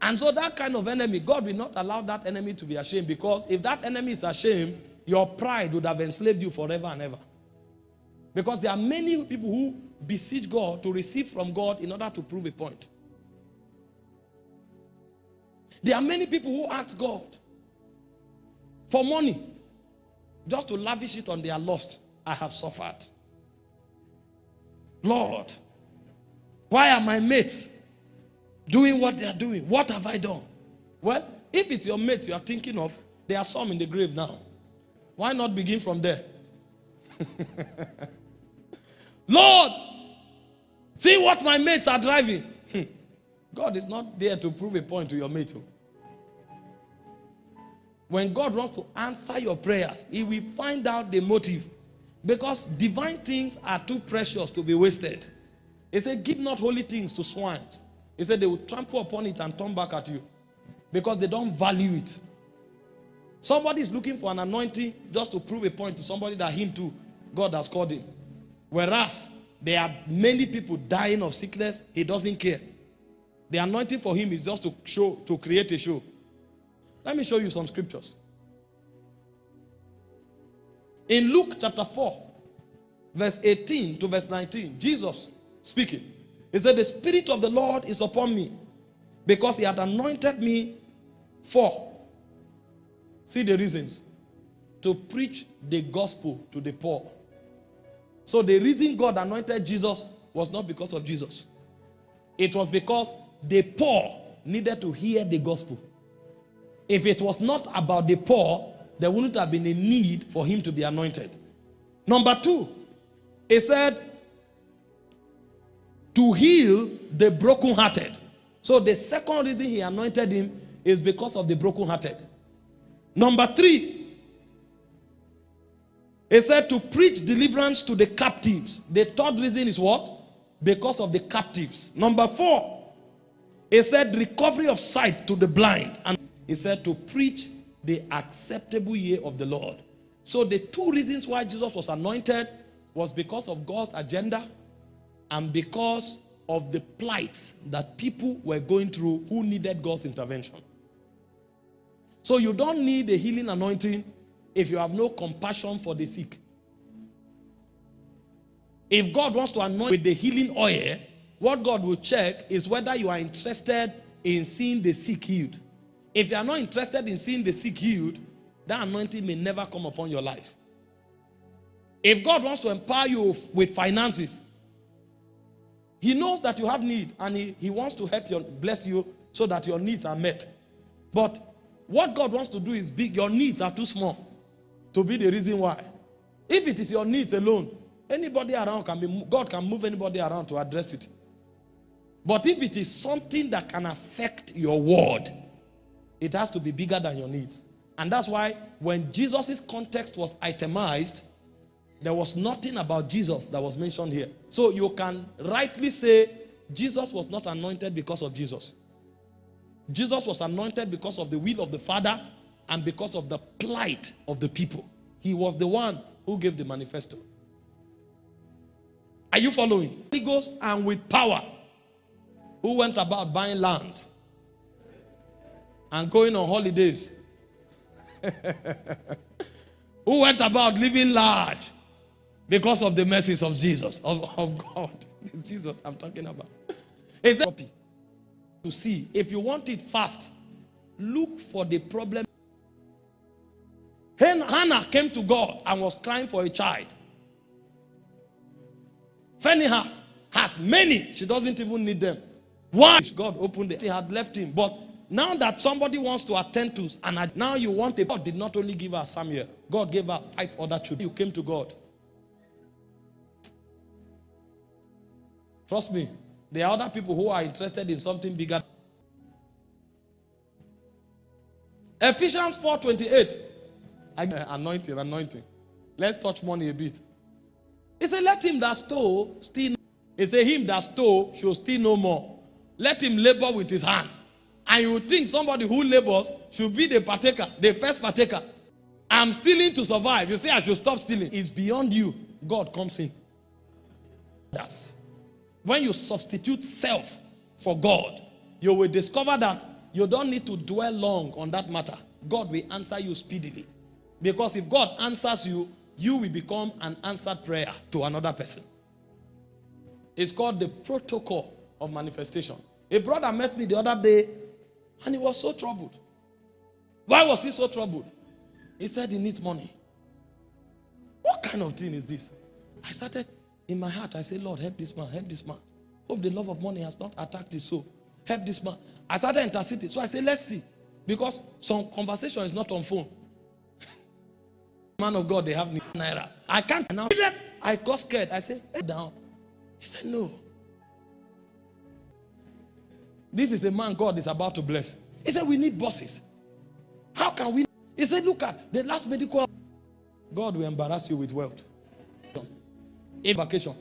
[SPEAKER 1] And so that kind of enemy, God will not allow that enemy to be ashamed because if that enemy is ashamed, your pride would have enslaved you forever and ever. Because there are many people who beseech God to receive from God in order to prove a point. There are many people who ask God for money just to lavish it on their lost. I have suffered. Lord, why are my mates doing what they are doing? What have I done? Well, if it's your mate you are thinking of, there are some in the grave now. Why not begin from there? Lord, see what my mates are driving. Hmm. God is not there to prove a point to your mate. Oh. When God wants to answer your prayers, He will find out the motive. Because divine things are too precious to be wasted. He said, Give not holy things to swines. He said, They will trample upon it and turn back at you because they don't value it. Somebody is looking for an anointing just to prove a point to somebody that him too, God has called him. Whereas there are many people dying of sickness, he doesn't care. The anointing for him is just to show, to create a show. Let me show you some scriptures. In Luke chapter 4, verse 18 to verse 19, Jesus speaking. He said, The Spirit of the Lord is upon me because he had anointed me for. See the reasons. To preach the gospel to the poor. So the reason God anointed Jesus was not because of Jesus. It was because the poor needed to hear the gospel. If it was not about the poor, there wouldn't have been a need for him to be anointed. Number two, he said, to heal the brokenhearted. So the second reason he anointed him is because of the brokenhearted. Number three, he said to preach deliverance to the captives. The third reason is what? Because of the captives. Number four, he said recovery of sight to the blind. And he said to preach the acceptable year of the Lord. So the two reasons why Jesus was anointed was because of God's agenda and because of the plight that people were going through who needed God's intervention. So you don't need a healing anointing if you have no compassion for the sick. If God wants to anoint with the healing oil, what God will check is whether you are interested in seeing the sick healed. If you are not interested in seeing the sick healed, that anointing may never come upon your life. If God wants to empower you with finances, He knows that you have need and He, he wants to help you, bless you so that your needs are met. But what God wants to do is big. Your needs are too small to be the reason why. If it is your needs alone, anybody around can be, God can move anybody around to address it. But if it is something that can affect your word, it has to be bigger than your needs. And that's why when Jesus' context was itemized, There was nothing about Jesus that was mentioned here. So you can rightly say Jesus was not anointed because of Jesus. Jesus was anointed because of the will of the Father and because of the plight of the people. He was the one who gave the manifesto. Are you following? He goes and with power, who went about buying lands and going on holidays, who went about living large because of the mercies of Jesus, of, of God. It's Jesus I'm talking about. It's a to see. If you want it fast, look for the problem. Hannah came to God and was crying for a child. Peninnah has many. She doesn't even need them. Why? God opened it. He had left him. But now that somebody wants to attend to, and now you want a, God did not only give her Samuel. God gave her five other children. You came to God. Trust me. There are other people who are interested in something bigger. Ephesians 4:28. Anointing, anointing. Let's touch money a bit. He said, Let him that stole steal. He said, Him that stole should steal no more. Let him labor with his hand. And you think somebody who labors should be the partaker, the first partaker. I'm stealing to survive. You say I should stop stealing. It's beyond you. God comes in. That's when you substitute self for God, you will discover that you don't need to dwell long on that matter. God will answer you speedily. Because if God answers you, you will become an answered prayer to another person. It's called the protocol of manifestation. A brother met me the other day and he was so troubled. Why was he so troubled? He said he needs money. What kind of thing is this? I started in my heart, I said, Lord, help this man, help this man. Hope the love of money has not attacked his soul. Help this man. I started interceding. So I said, let's see. Because some conversation is not on phone. Man of God, they have naira. I can't now. I got scared. I said, down. He said, no. This is a man God is about to bless. He said, we need bosses. How can we? He said, look at the last medical. God will embarrass you with wealth. A vacation.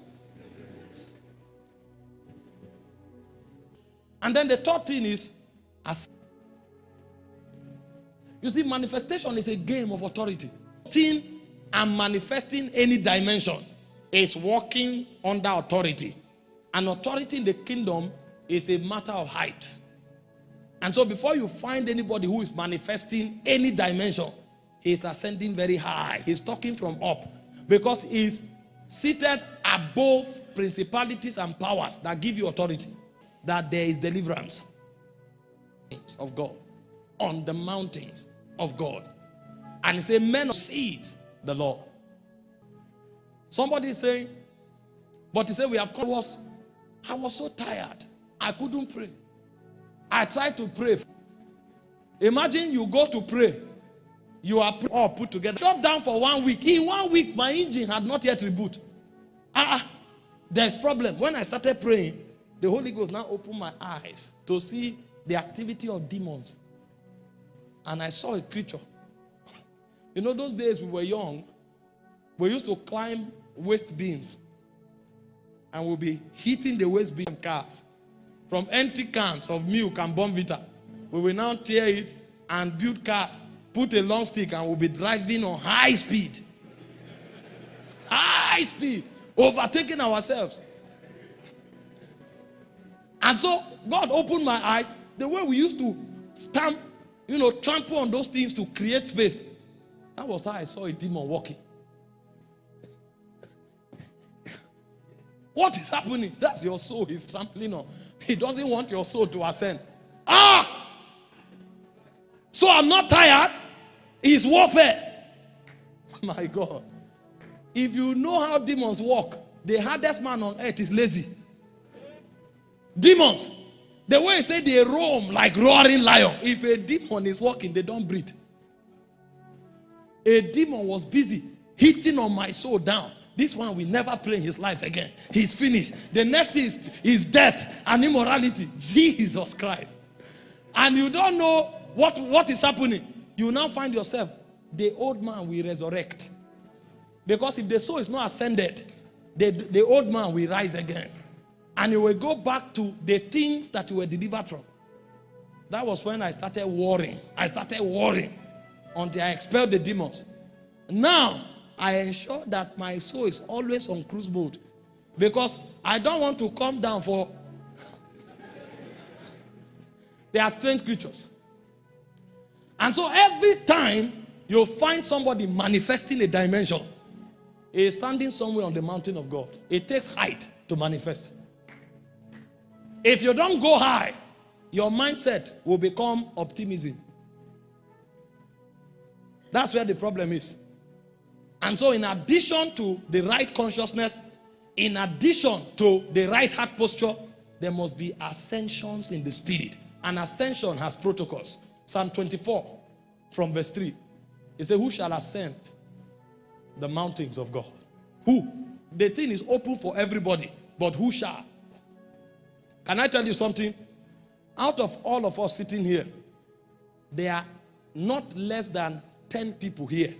[SPEAKER 1] And then the third thing is, as you see, manifestation is a game of authority. And manifesting any dimension is walking under authority. And authority in the kingdom is a matter of height. And so before you find anybody who is manifesting any dimension, he's ascending very high. He's talking from up because he's seated above principalities and powers that give you authority, that there is deliverance of God on the mountains of God. And he said, men of seeds, the Lord. Somebody saying, but he said, we have come. Was, I was so tired. I couldn't pray. I tried to pray. Imagine you go to pray. You are all put together. Shut down for one week. In one week, my engine had not yet reboot. Ah, ah, there's problem. When I started praying, the Holy Ghost now opened my eyes to see the activity of demons. And I saw a creature. You know, those days we were young, we used to climb waste beams and we'll be hitting the waste beam cars from empty cans of milk and Bournvita. We will now tear it and build cars, put a long stick, and we'll be driving on high speed. High speed, overtaking ourselves. And so God opened my eyes. The way we used to stamp, you know, trample on those things to create space. That was how I saw a demon walking. What is happening? That's your soul he's trampling on. He doesn't want your soul to ascend. Ah! So I'm not tired. It's warfare. My God. If you know how demons work, the hardest man on earth is lazy. Demons. The way they say they roam like roaring lion. If a demon is walking, they don't breathe. A demon was busy hitting on my soul down. This one will never play his life again. He's finished. The next is, is death and immorality. Jesus Christ. And you don't know what, what is happening. You now find yourself, the old man will resurrect. Because if the soul is not ascended, the, the old man will rise again. And he will go back to the things that you were delivered from. That was when I started worrying. I started worrying until I expelled the demons. Now, I ensure that my soul is always on cruise mode. Because I don't want to come down for. they are strange creatures. And so every time you find somebody manifesting a dimension, he is standing somewhere on the mountain of God. It takes height to manifest. If you don't go high, your mindset will become optimism. That's where the problem is. And so, in addition to the right consciousness, in addition to the right heart posture, there must be ascensions in the spirit. An ascension has protocols. Psalm 24, from verse 3. It says, Who shall ascend the mountains of God? Who? The thing is open for everybody, but who shall? Can I tell you something? Out of all of us sitting here, there are not less than 10 people here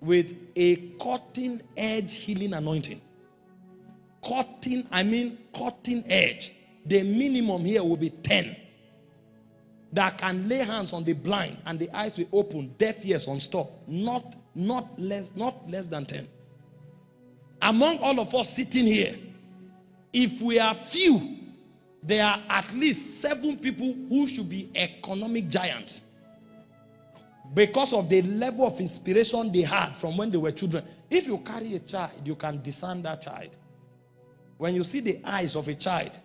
[SPEAKER 1] with a cutting edge healing anointing. Cutting, I mean cutting edge. The minimum here will be 10 that can lay hands on the blind and the eyes will open, deaf ears unstop. Not, not less, not less than 10. Among all of us sitting here, if we are few, there are at least seven people who should be economic giants because of the level of inspiration they had from when they were children. If you carry a child, you can discern that child. When you see the eyes of a child,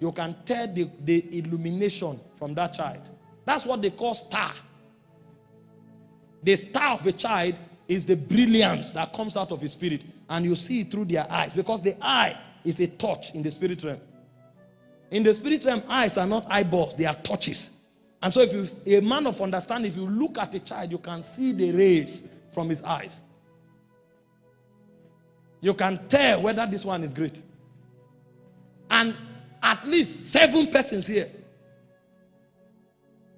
[SPEAKER 1] you can tell the, the illumination from that child. That's what they call star. The star of a child is the brilliance that comes out of his spirit. And you see it through their eyes because the eye is a touch in the spirit realm. In the spirit realm, eyes are not eyeballs, they are touches. And so if you a man of understanding, if you look at a child, you can see the rays from his eyes. You can tell whether this one is great. And at least seven persons here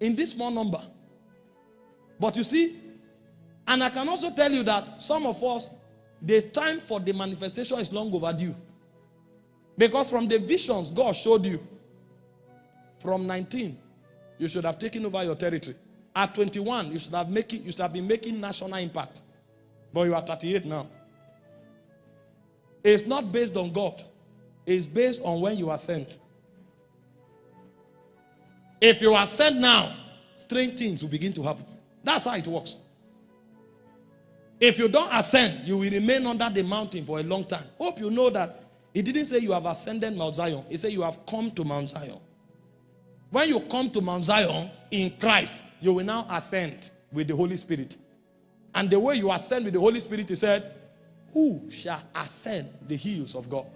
[SPEAKER 1] in this small number. But you see, and I can also tell you that some of us, the time for the manifestation is long overdue. Because from the visions God showed you, from 19, you should have taken over your territory. At 21, you should have making, you should have been making national impact. But you are 38 now. It's not based on God. It's based on when you are sent. If you are sent now, strange things will begin to happen. That's how it works. If you don't ascend, you will remain under the mountain for a long time. Hope you know that he didn't say you have ascended Mount Zion. He said you have come to Mount Zion. When you come to Mount Zion in Christ, you will now ascend with the Holy Spirit. And the way you ascend with the Holy Spirit, he said, Who shall ascend the hills of God?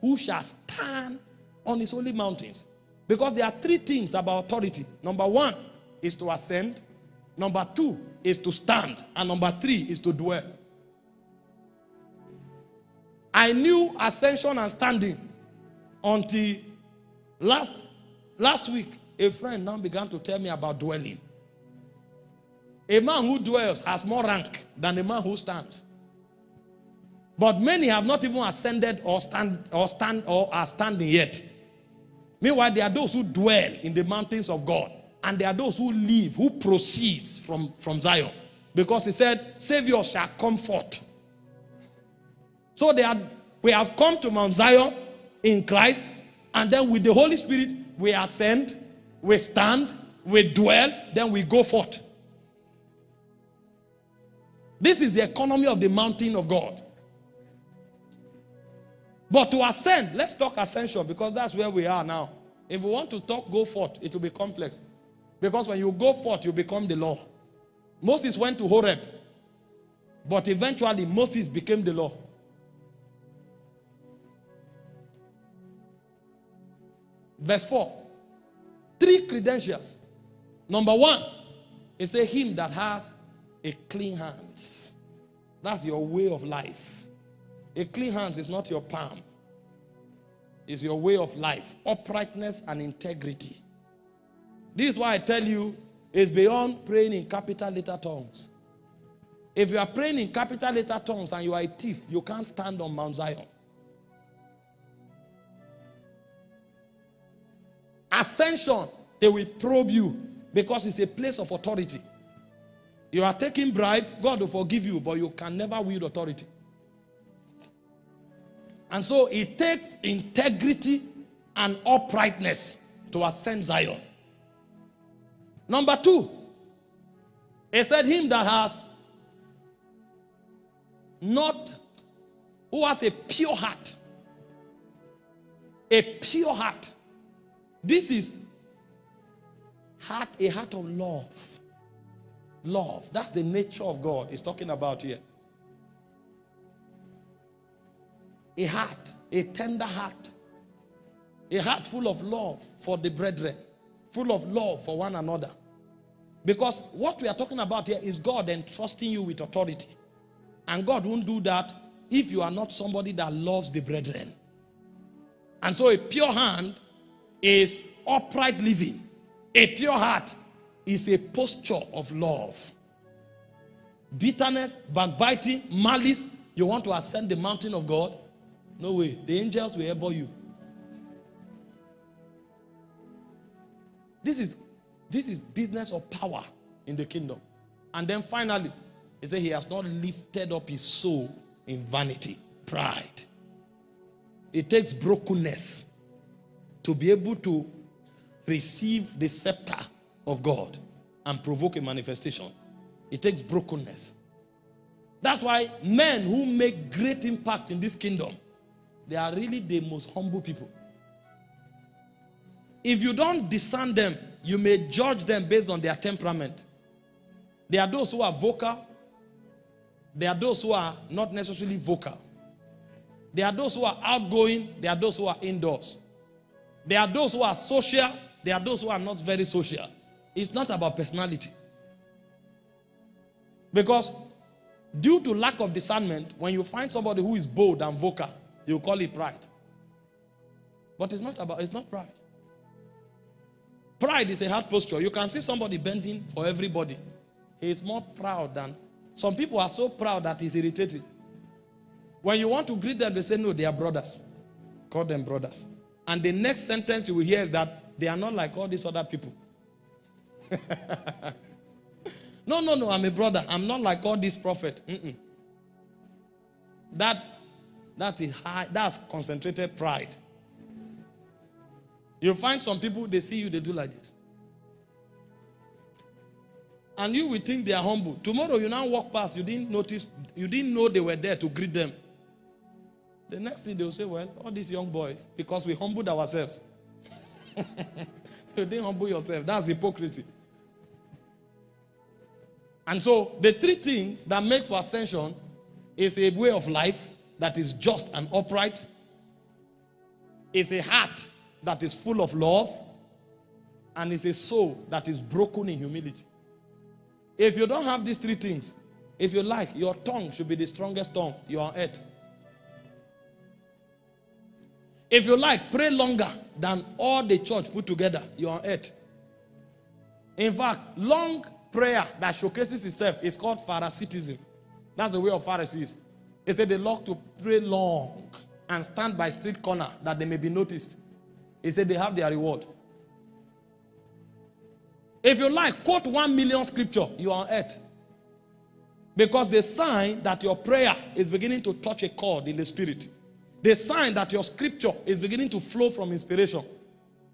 [SPEAKER 1] Who shall stand on his holy mountains? Because there are three things about authority. Number one is to ascend. Number two is to stand. And number three is to dwell. I knew ascension and standing until last, last week. A friend now began to tell me about dwelling. A man who dwells has more rank than a man who stands. But many have not even ascended or stand or stand or are standing yet. Meanwhile, there are those who dwell in the mountains of God, and there are those who live, who proceeds from, from Zion. Because he said, Savior shall come forth. So they are, we have come to Mount Zion in Christ, and then with the Holy Spirit, we ascend, we stand, we dwell, then we go forth. This is the economy of the mountain of God. But to ascend, let's talk ascension because that's where we are now. If we want to talk go forth, it will be complex. Because when you go forth, you become the law. Moses went to Horeb, but eventually Moses became the law. Verse 4. Three credentials. Number one, it's a him that has a clean hands. That's your way of life. A clean hands is not your palm. It's your way of life. Uprightness and integrity. This is why I tell you, it's beyond praying in capital letter tongues. If you are praying in capital letter tongues and you are a thief, you can't stand on Mount Zion. Ascension, they will probe you because it's a place of authority. You are taking bribe, God will forgive you, but you can never wield authority. And so it takes integrity and uprightness to ascend Zion. Number two, he said, Him that has not, who has a pure heart. A pure heart. This is heart, a heart of love. Love. That's the nature of God he's talking about here. A heart, a tender heart. A heart full of love for the brethren. Full of love for one another. Because what we are talking about here is God entrusting you with authority. And God won't do that if you are not somebody that loves the brethren. And so a pure hand is upright living. A pure heart is a posture of love. Bitterness, backbiting, malice, you want to ascend the mountain of God? No way. The angels will elbow you. This is this is business of power in the kingdom. And then finally, he said he has not lifted up his soul in vanity, pride. It takes brokenness to be able to receive the scepter of God and provoke a manifestation. It takes brokenness. That's why men who make great impact in this kingdom, they are really the most humble people. If you don't discern them, you may judge them based on their temperament. There are those who are vocal. There are those who are not necessarily vocal. There are those who are outgoing. There are those who are indoors. There are those who are social. There are those who are not very social. It's not about personality. Because due to lack of discernment, when you find somebody who is bold and vocal, you call it pride. But it's not about, it's not pride. Pride is a hard posture. You can see somebody bending for everybody. He is more proud than some people are so proud that he's irritating. When you want to greet them, they say, No, they are brothers. Call them brothers. And the next sentence you will hear is that they are not like all these other people. no, no, no, I'm a brother. I'm not like all these prophets. Mm -mm. That, that is high, that's concentrated pride. You find some people, they see you, they do like this. And you will think they are humble. Tomorrow you now walk past, you didn't notice, you didn't know they were there to greet them. The next thing they'll say, well, all these young boys, because we humbled ourselves. you didn't humble yourself. That's hypocrisy. And so the three things that makes for ascension is a way of life that is just and upright, is a heart that is full of love and is a soul that is broken in humility. If you don't have these three things, if you like, your tongue should be the strongest tongue you are on earth. If you like, pray longer than all the church put together, you are on earth. In fact, long prayer that showcases itself is called Pharisaitism. That's the way of Pharisees. They say they love to pray long and stand by street corner that they may be noticed. He said they have their reward. If you like, quote one million scripture, you are on earth. Because the sign that your prayer is beginning to touch a chord in the spirit, the sign that your scripture is beginning to flow from inspiration,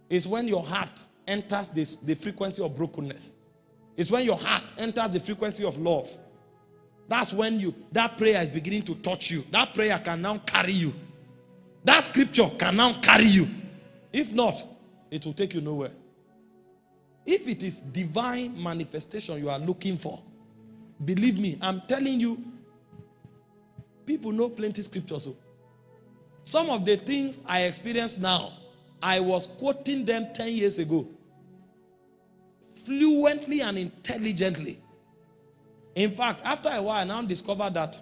[SPEAKER 1] is when your heart enters this, the frequency of brokenness. It's when your heart enters the frequency of love. That's when you that prayer is beginning to touch you. That prayer can now carry you. That scripture can now carry you. If not, it will take you nowhere. If it is divine manifestation you are looking for, believe me, I'm telling you, people know plenty scriptures. So oh. Some of the things I experience now, I was quoting them 10 years ago. Fluently and intelligently. In fact, after a while, I now discovered that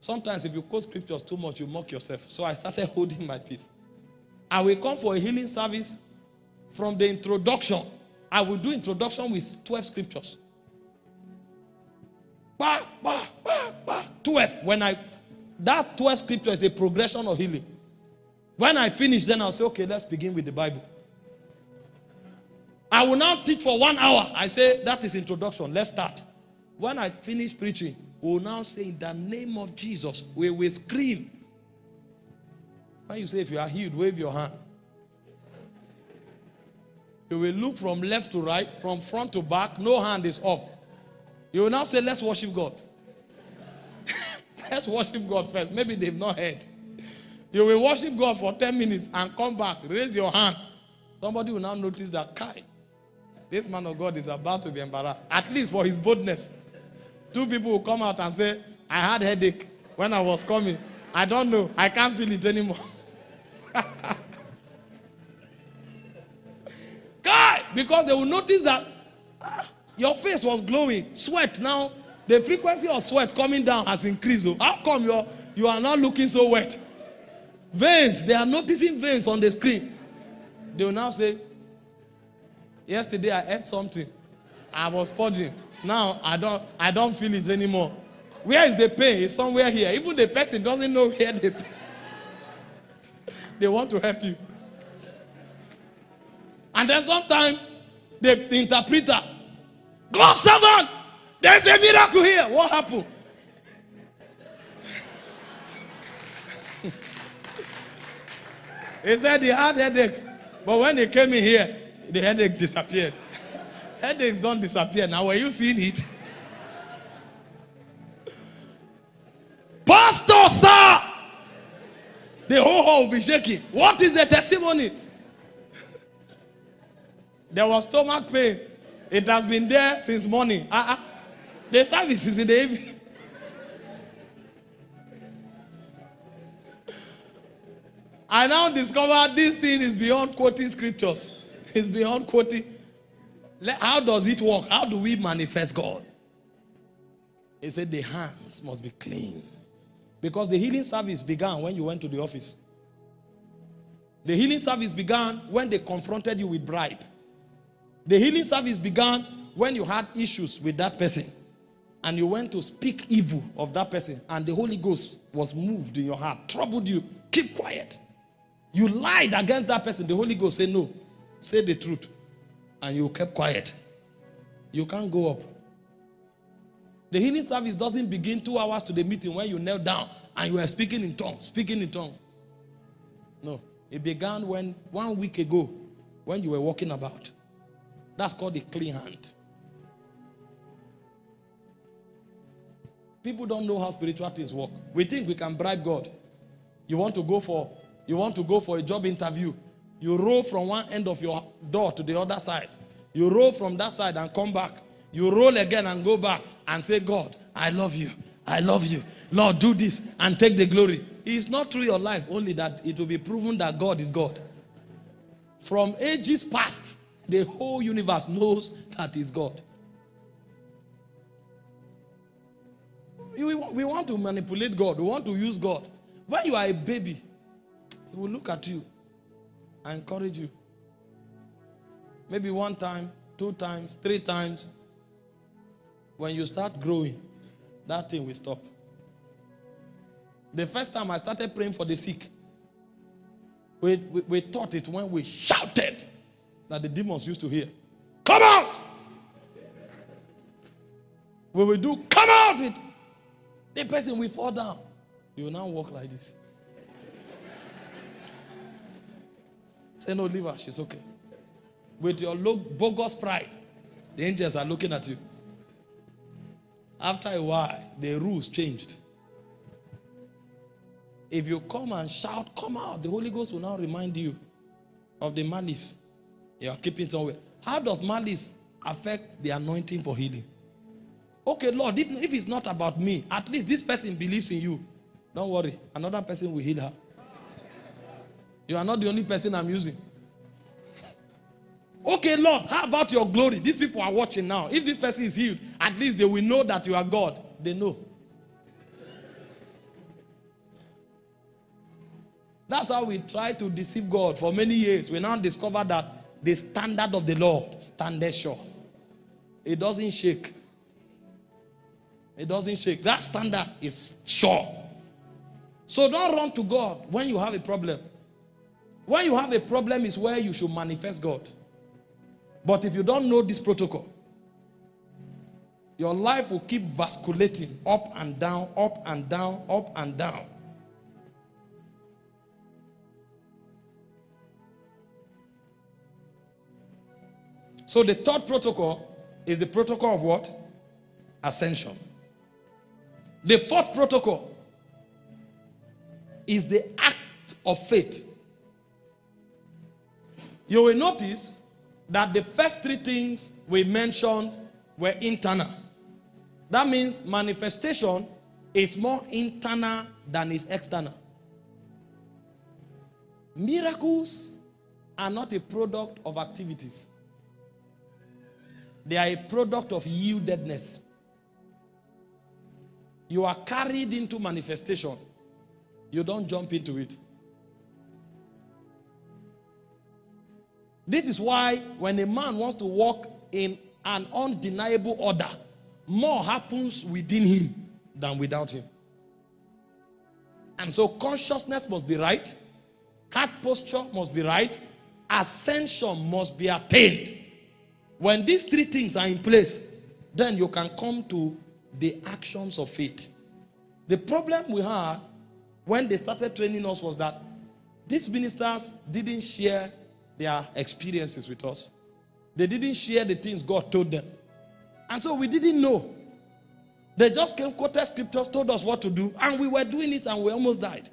[SPEAKER 1] sometimes if you quote scriptures too much, you mock yourself. So I started holding my peace. I will come for a healing service from the introduction. I will do introduction with 12 scriptures. Bah, bah, bah, bah. 12. When I, that 12 scripture is a progression of healing. When I finish, then I'll say, okay, let's begin with the Bible. I will now teach for one hour. I say, that is introduction. Let's start. When I finish preaching, we will now say, in the name of Jesus, we will scream. When you say, if you are healed, wave your hand. You will look from left to right, from front to back, no hand is up. You will now say, let's worship God. let's worship God first. Maybe they've not heard. You will worship God for 10 minutes and come back, raise your hand. Somebody will now notice that, Kai, this man of God is about to be embarrassed, at least for his boldness. Two people will come out and say, I had headache when I was coming. I don't know. I can't feel it anymore. Guy, because they will notice that ah, your face was glowing, sweat. Now, the frequency of sweat coming down has increased. How come you're, you are not looking so wet? Veins, they are noticing veins on the screen. They will now say, Yesterday I ate something. I was purging. Now I don't I don't feel it anymore. Where is the pain? It's somewhere here. Even the person doesn't know where the pain. They want to help you. And then sometimes the, the interpreter, God servant, there's a miracle here. What happened? he said he had headache. But when he came in here, the headache disappeared. Headaches don't disappear. Now, were you seeing it? Pastor, sir! The whole hall will be shaking. What is the testimony? there was stomach pain. It has been there since morning. Uh-uh. The service is in the evening. I now discover this thing is beyond quoting scriptures. It's beyond quoting. How does it work? How do we manifest God? He said the hands must be clean. Because the healing service began when you went to the office. The healing service began when they confronted you with bribe. The healing service began when you had issues with that person and you went to speak evil of that person and the Holy Ghost was moved in your heart, troubled you. Keep quiet. You lied against that person. The Holy Ghost said, no, say the truth. And you kept quiet. You can't go up. The healing service doesn't begin two hours to the meeting when you knelt down and you were speaking in tongues, speaking in tongues. No, it began when one week ago when you were walking about. That's called a clean hand. People don't know how spiritual things work. We think we can bribe God. You want to go for you want to go for a job interview. You roll from one end of your door to the other side. You roll from that side and come back. You roll again and go back and say, God, I love you. I love you. Lord, do this and take the glory. It's not through your life only that it will be proven that God is God. From ages past, the whole universe knows that is God. We, we want to manipulate God. We want to use God. When you are a baby, he will look at you and encourage you. Maybe one time, two times, three times. When you start growing, that thing will stop. The first time I started praying for the sick, we, we, we thought it when we shouted that the demons used to hear. Come out! We do, come out with the person will fall down. You will now walk like this. Say, no, leave her. She's okay. With your look, bogus pride, the angels are looking at you. After a while, the rules changed. If you come and shout, come out, the Holy Ghost will now remind you of the malice you are keeping somewhere. How does malice affect the anointing for healing? Okay, Lord, if, if it's not about me, at least this person believes in you. Don't worry, another person will heal her. You are not the only person I'm using. Okay, Lord, how about your glory? These people are watching now. If this person is healed, at least they will know that you are God. They know. That's how we try to deceive God for many years. We now discover that the standard of the Lord standeth sure. It doesn't shake. It doesn't shake. That standard is sure. So don't run to God when you have a problem. When you have a problem is where you should manifest God. But if you don't know this protocol, your life will keep vasculating up and down, up and down, up and down. So the third protocol is the protocol of what? Ascension. The fourth protocol is the act of faith. You will notice that the first three things we mentioned were internal. That means manifestation is more internal than is external. Miracles are not a product of activities. They are a product of yieldedness. You are carried into manifestation. You don't jump into it. This is why when a man wants to walk in an undeniable order, more happens within him than without him. And so consciousness must be right, heart posture must be right, ascension must be attained. When these three things are in place, then you can come to the actions of faith. The problem we had when they started training us was that these ministers didn't share their experiences with us. They didn't share the things God told them. And so we didn't know. They just came, quoted scriptures, told us what to do, and we were doing it and we almost died.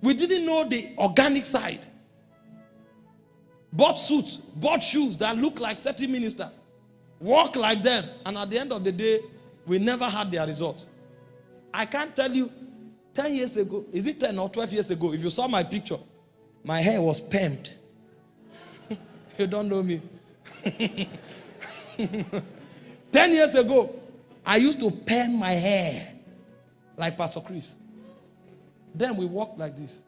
[SPEAKER 1] We didn't know the organic side. Bought suits, bought shoes that look like certain ministers, walk like them, and at the end of the day, we never had their results. I can't tell you 10 years ago, is it 10 or 12 years ago, if you saw my picture, my hair was permed. you don't know me. 10 years ago, I used to perm my hair like Pastor Chris. Then we walk like this.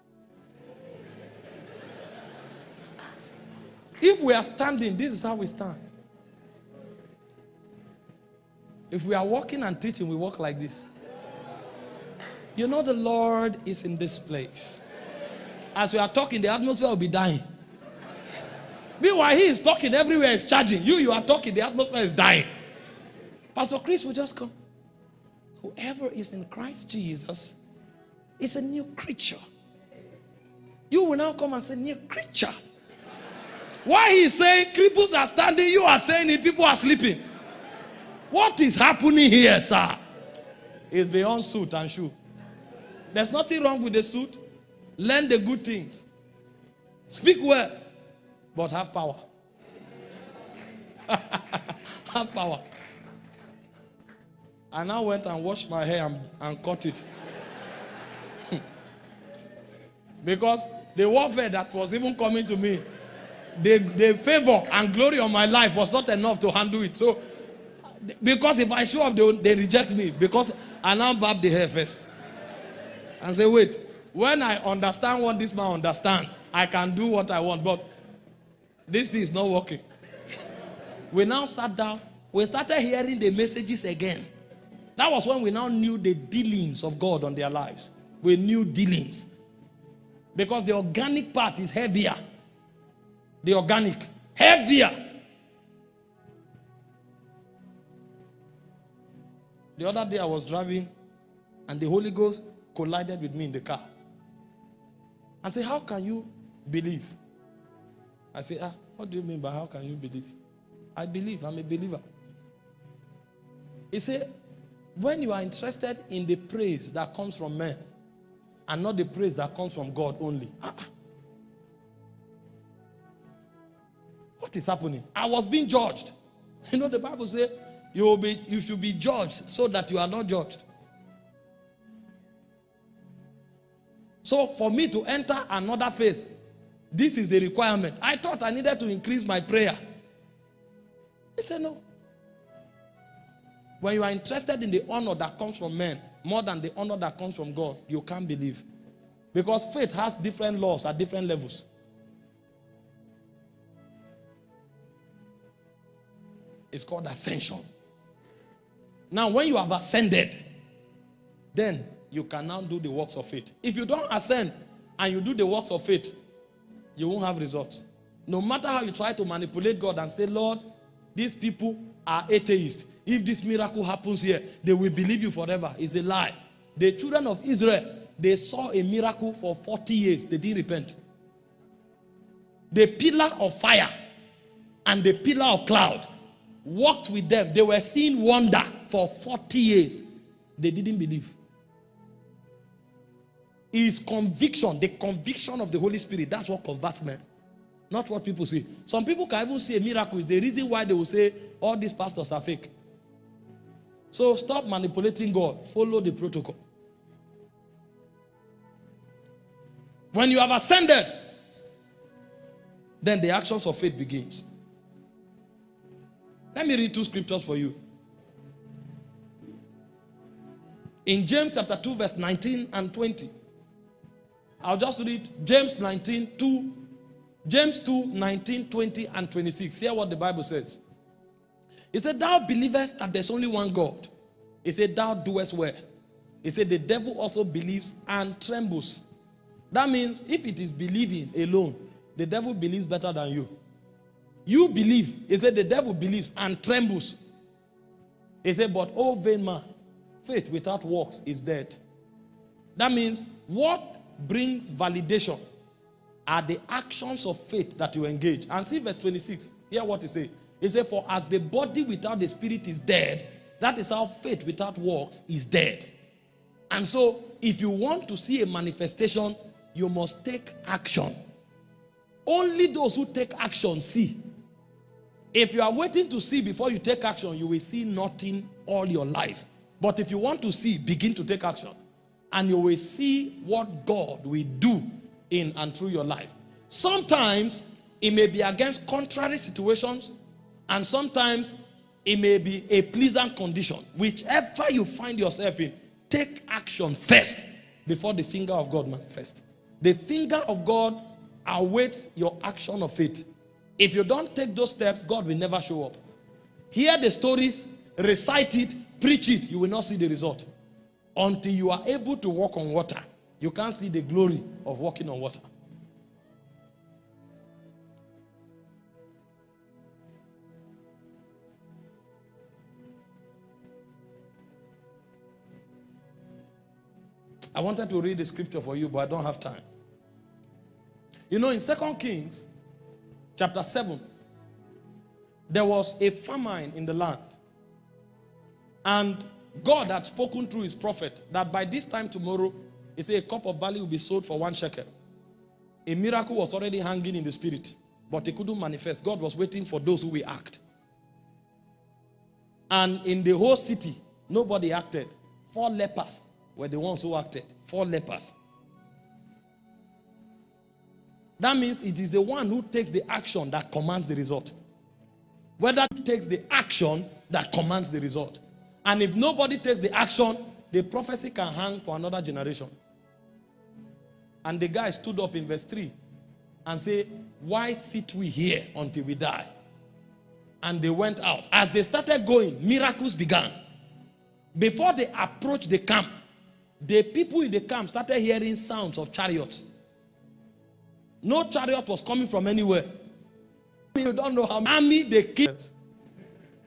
[SPEAKER 1] If we are standing, this is how we stand. If we are walking and teaching, we walk like this. You know the Lord is in this place. As we are talking, the atmosphere will be dying. Meanwhile, he is talking, everywhere is charging. You, you are talking, the atmosphere is dying. Pastor Chris will just come. Whoever is in Christ Jesus is a new creature. You will now come and say, new creature. Why he is saying cripples are standing, you are saying it, people are sleeping. What is happening here, sir? Is beyond suit and shoe. There's nothing wrong with the suit. Learn the good things. Speak well, but have power. have power. I now went and washed my hair and, and cut it. because the warfare that was even coming to me, the, the favor and glory of my life was not enough to handle it. So, because if I show up, they, they reject me. Because I now barb the hair first. And say, wait, when I understand what this man understands, I can do what I want. But this thing is not working. we now sat down. We started hearing the messages again. That was when we now knew the dealings of God on their lives. We knew dealings. Because the organic part is heavier. The organic. Heavier. The other day I was driving and the Holy Ghost collided with me in the car and say, How can you believe? I say, Ah, what do you mean by how can you believe? I believe, I'm a believer. He said, When you are interested in the praise that comes from men and not the praise that comes from God only, ah, ah. what is happening? I was being judged. You know, the Bible says you will be you should be judged so that you are not judged. So for me to enter another phase, this is the requirement. I thought I needed to increase my prayer. He said no. When you are interested in the honor that comes from men more than the honor that comes from God, you can't believe. Because faith has different laws at different levels. It's called ascension. Now, when you have ascended, then you can now do the works of faith. If you don't ascend and you do the works of faith, you won't have results. No matter how you try to manipulate God and say, Lord, these people are atheists. If this miracle happens here, they will believe you forever. It's a lie. The children of Israel, they saw a miracle for 40 years. They didn't repent. The pillar of fire and the pillar of cloud walked with them. They were seeing wonder for 40 years. They didn't believe. Is conviction, the conviction of the Holy Spirit. That's what converts men. Not what people say. Some people can even see a miracle. Is the reason why they will say all these pastors are fake. So stop manipulating God. Follow the protocol. When you have ascended, then the actions of faith begins. Let me read two scriptures for you. In James chapter 2 verse 19 and 20. I'll just read James 19, 2, James 2, 19, 20, and 26. Hear what the Bible says. He said, Thou believest that there's only one God. He said, Thou doest well. He said, The devil also believes and trembles. That means if it is believing alone, the devil believes better than you. You believe. He said, The devil believes and trembles. He said, But, oh vain man, faith without works is dead. That means what brings validation are the actions of faith that you engage. And see verse 26. Hear what he says. He said, For as the body without the spirit is dead, that is how faith without works is dead. And so, if you want to see a manifestation, you must take action. Only those who take action see. If you are waiting to see before you take action, you will see nothing all your life. But if you want to see, begin to take action and you will see what God will do in and through your life. Sometimes it may be against contrary situations, and sometimes it may be a pleasant condition. Whichever you find yourself in, take action first before the finger of God manifests. The finger of God awaits your action of faith. If you don't take those steps, God will never show up. Hear the stories, recite it, preach it, you will not see the result until you are able to walk on water. You can't see the glory of walking on water. I wanted to read the scripture for you, but I don't have time. You know, in Second Kings, chapter 7, there was a famine in the land. And God had spoken through his prophet that by this time tomorrow, he said a cup of barley will be sold for one shekel. A miracle was already hanging in the spirit, but it couldn't manifest. God was waiting for those who will act. And in the whole city, nobody acted. Four lepers were the ones who acted. Four lepers. That means it is the one who takes the action that commands the result. Whether takes the action that commands the result. And if nobody takes the action, the prophecy can hang for another generation. And the guy stood up in verse 3 and said, Why sit we here until we die? And they went out. As they started going, miracles began. Before they approached the camp, the people in the camp started hearing sounds of chariots. No chariot was coming from anywhere. You don't know how army they killed.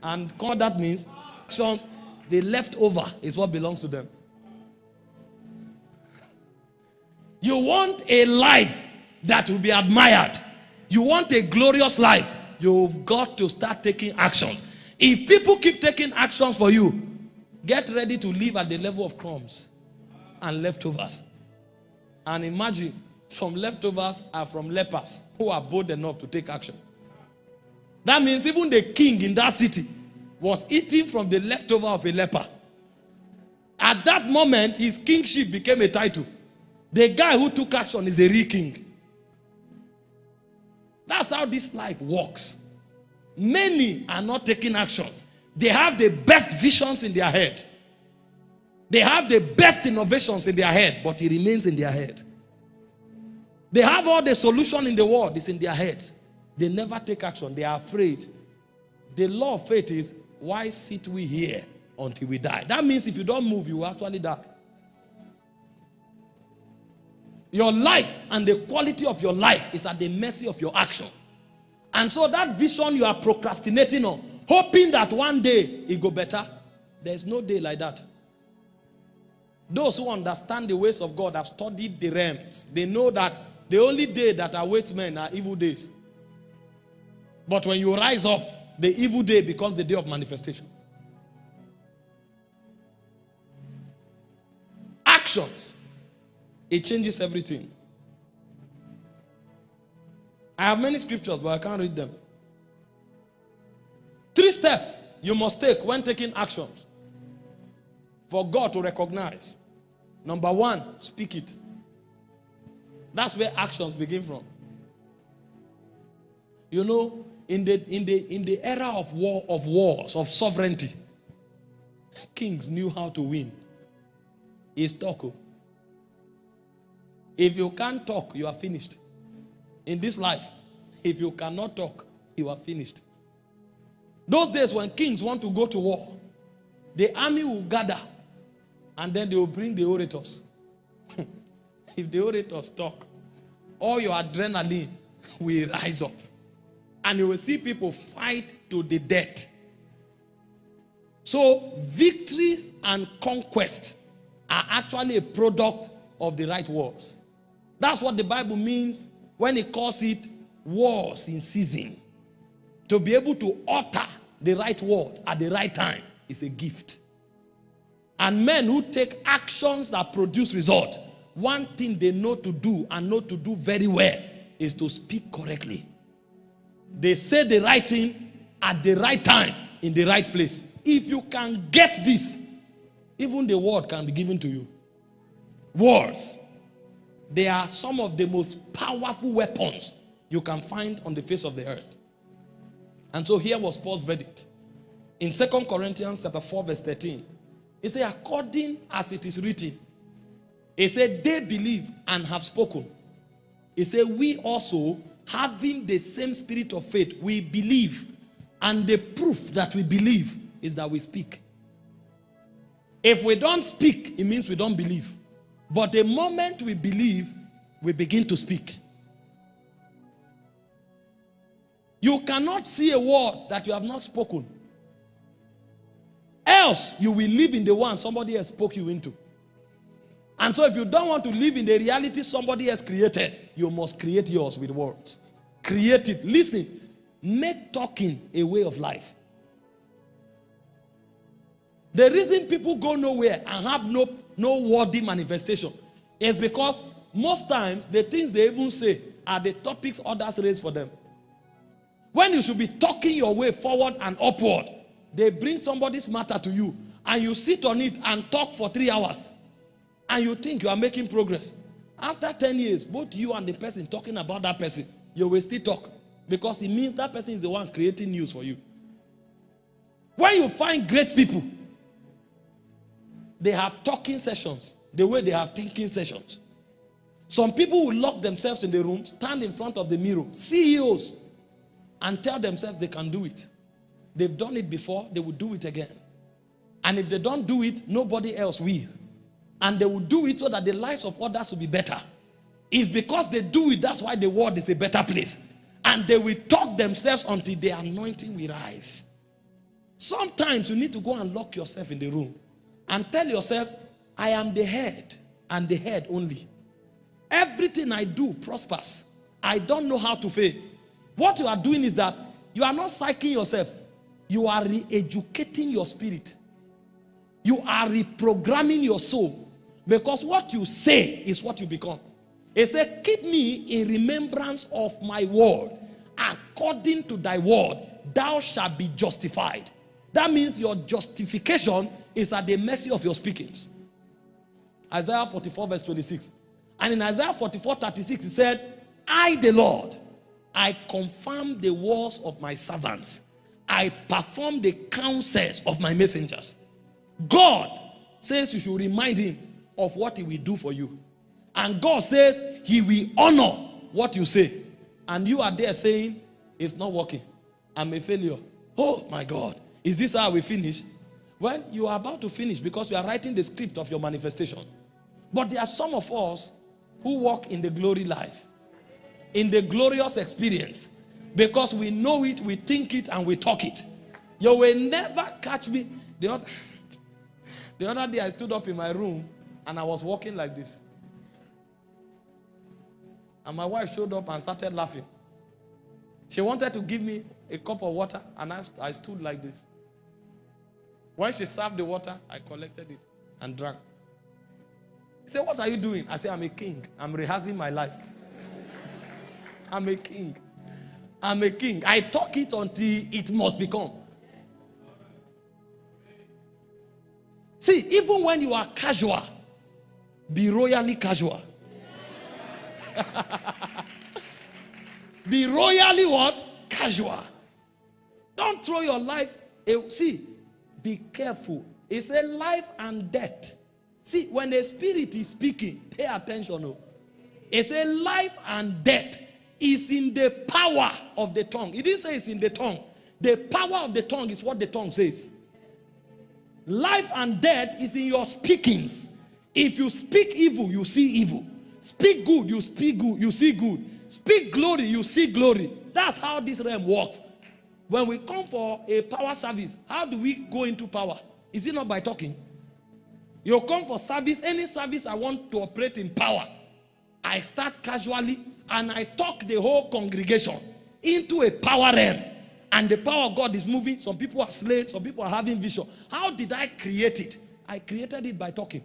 [SPEAKER 1] And what that means, actions the leftover is what belongs to them. You want a life that will be admired. You want a glorious life. You've got to start taking actions. If people keep taking actions for you, get ready to live at the level of crumbs and leftovers. And imagine some leftovers are from lepers who are bold enough to take action. That means even the king in that city was eating from the leftover of a leper. At that moment, his kingship became a title. The guy who took action is a real king. That's how this life works. Many are not taking actions. They have the best visions in their head. They have the best innovations in their head, but it remains in their head. They have all the solution in the world, it's in their heads. They never take action. They are afraid. The law of faith is why sit we here until we die. That means if you don't move, you will actually die. Your life and the quality of your life is at the mercy of your action. And so that vision you are procrastinating on, hoping that one day it go better, there's no day like that. Those who understand the ways of God have studied the realms. They know that the only day that awaits men are evil days. But when you rise up, the evil day becomes the day of manifestation. Actions. It changes everything. I have many scriptures, but I can't read them. Three steps you must take when taking actions for God to recognize. Number one, speak it. That's where actions begin from. You know, in the in the in the era of war of wars of sovereignty, kings knew how to win. Is talk. oh. If you can't talk, you are finished. In this life, if you cannot talk, you are finished. Those days when kings want to go to war, the army will gather and then they will bring the orators. if the orators talk, all your adrenaline will rise up. And you will see people fight to the death. So, victories and conquest are actually a product of the right words. That's what the Bible means when it calls it wars in season. To be able to utter the right word at the right time is a gift. And men who take actions that produce results, one thing they know to do and know to do very well is to speak correctly. They say the right thing at the right time in the right place. If you can get this, even the word can be given to you. Words. They are some of the most powerful weapons you can find on the face of the earth. And so here was Paul's verdict. In Second Corinthians chapter 4 verse 13, he said, according as it is written, he said, they believe and have spoken. He said, we also, having the same spirit of faith, we believe. And the proof that we believe is that we speak. If we don't speak, it means we don't believe. But the moment we believe, we begin to speak. You cannot see a word that you have not spoken. Else, you will live in the one somebody has spoke you into. And so, if you don't want to live in the reality somebody has created, you must create yours with words. Create it. Listen, make talking a way of life. The reason people go nowhere and have no, no worthy manifestation is because most times the things they even say are the topics others raise for them. When you should be talking your way forward and upward, they bring somebody's matter to you and you sit on it and talk for three hours and you think you are making progress. After 10 years, both you and the person talking about that person, you will still talk because it means that person is the one creating news for you. When you find great people, they have talking sessions the way they have thinking sessions. Some people will lock themselves in the room, stand in front of the mirror, CEOs, and tell themselves they can do it. They've done it before, they will do it again. And if they don't do it, nobody else will. And they will do it so that the lives of others will be better. It's because they do it, that's why the world is a better place. And they will talk themselves until the anointing will rise. Sometimes you need to go and lock yourself in the room and tell yourself, I am the head and the head only. Everything I do prospers. I don't know how to fail. What you are doing is that you are not psyching yourself. You are re-educating your spirit. You are reprogramming your soul. Because what you say is what you become. He said, keep me in remembrance of my word. According to thy word, thou shalt be justified. That means your justification is at the mercy of your speakings. Isaiah 44 verse 26. And in Isaiah 44 36 he said, I the Lord, I confirm the words of my servants. I perform the counsels of my messengers. God says you should remind him of what he will do for you. And God says he will honor what you say. And you are there saying, it's not working. I'm a failure. Oh my God. Is this how we finish? Well, you are about to finish because you are writing the script of your manifestation. But there are some of us who walk in the glory life, in the glorious experience, because we know it, we think it, and we talk it. You will never catch me. The other, the other day, I stood up in my room and I was walking like this. And my wife showed up and started laughing. She wanted to give me a cup of water, and I, I stood like this. When she served the water, I collected it and drank. He said, What are you doing? I said, I'm a king. I'm rehearsing my life. I'm a king. I'm a king. I talk it until it must become. See, even when you are casual, be royally casual. be royally what? Casual. Don't throw your life. See, be careful. It's a life and death. See, when the spirit is speaking, pay attention. Oh. It's a life and death is in the power of the tongue. It didn't say it's in the tongue. The power of the tongue is what the tongue says. Life and death is in your speakings. If you speak evil, you see evil. Speak good, you speak good, you see good. Speak glory, you see glory. That's how this realm works. When we come for a power service, how do we go into power? Is it not by talking? You come for service, any service I want to operate in power. I start casually and I talk the whole congregation into a power realm. And the power of God is moving. Some people are slain, some people are having vision. How did I create it? I created it by talking.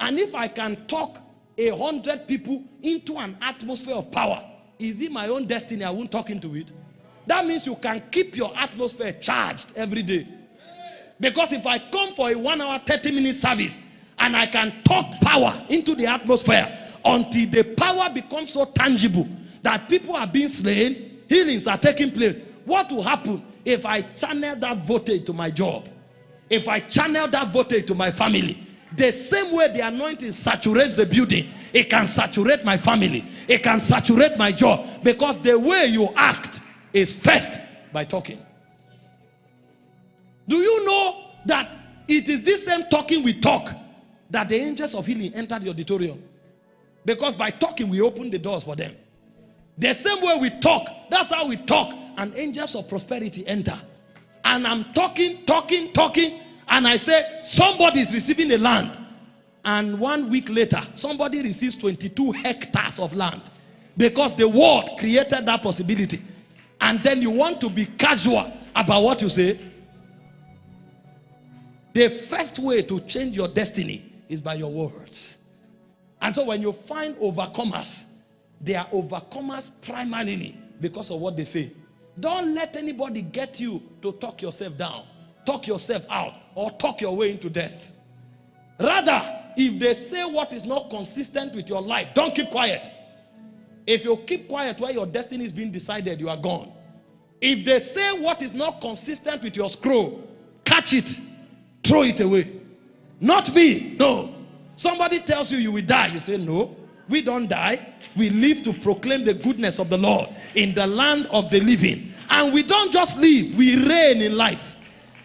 [SPEAKER 1] And if I can talk a hundred people into an atmosphere of power, is it my own destiny? I won't talk into it. That means you can keep your atmosphere charged every day. Because if I come for a one hour, 30 minute service and I can talk power into the atmosphere until the power becomes so tangible that people are being slain, healings are taking place. What will happen if I channel that voltage to my job? If I channel that voltage to my family? The same way the anointing saturates the building, it can saturate my family, it can saturate my job because the way you act is first by talking. Do you know that it is this same talking we talk that the angels of healing entered the auditorium? Because by talking, we open the doors for them. The same way we talk, that's how we talk, and angels of prosperity enter. And I'm talking, talking, talking, and I say, somebody is receiving a land. And one week later, somebody receives 22 hectares of land because the word created that possibility and then you want to be casual about what you say, the first way to change your destiny is by your words. And so when you find overcomers, they are overcomers primarily because of what they say. Don't let anybody get you to talk yourself down, talk yourself out, or talk your way into death. Rather, if they say what is not consistent with your life, don't keep quiet. If you keep quiet where your destiny is being decided, you are gone. If they say what is not consistent with your scroll, catch it, throw it away. Not me, no. Somebody tells you you will die. You say, no, we don't die. We live to proclaim the goodness of the Lord in the land of the living. And we don't just live, we reign in life.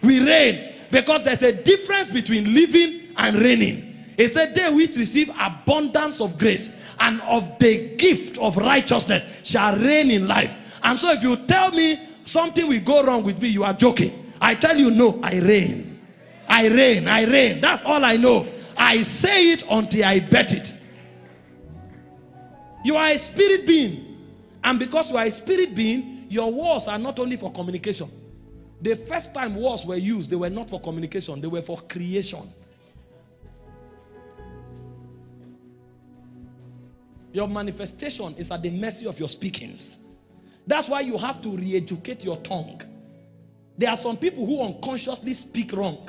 [SPEAKER 1] We reign because there's a difference between living and reigning. It said, they which receive abundance of grace and of the gift of righteousness shall reign in life. And so if you tell me something will go wrong with me, you are joking. I tell you, no, I reign. I reign, I reign. That's all I know. I say it until I bet it. You are a spirit being. And because you are a spirit being, your words are not only for communication. The first time words were used, they were not for communication, they were for creation. Your manifestation is at the mercy of your speakings. That's why you have to re-educate your tongue. There are some people who unconsciously speak wrong.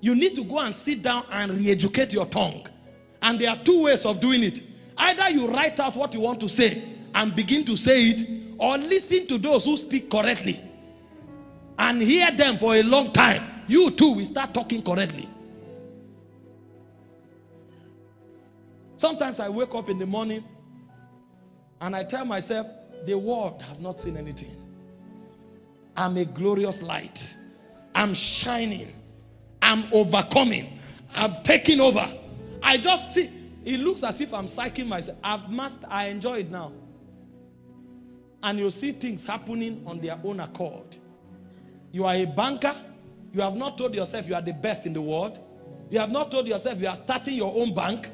[SPEAKER 1] You need to go and sit down and re-educate your tongue. And there are two ways of doing it. Either you write out what you want to say and begin to say it, or listen to those who speak correctly and hear them for a long time. You too will start talking correctly. Sometimes I wake up in the morning and I tell myself, the world have not seen anything. I'm a glorious light. I'm shining. I'm overcoming. I'm taking over. I just see, it looks as if I'm psyching myself. I've mastered, I enjoy it now. And you see things happening on their own accord. You are a banker. You have not told yourself you are the best in the world. You have not told yourself you are starting your own bank.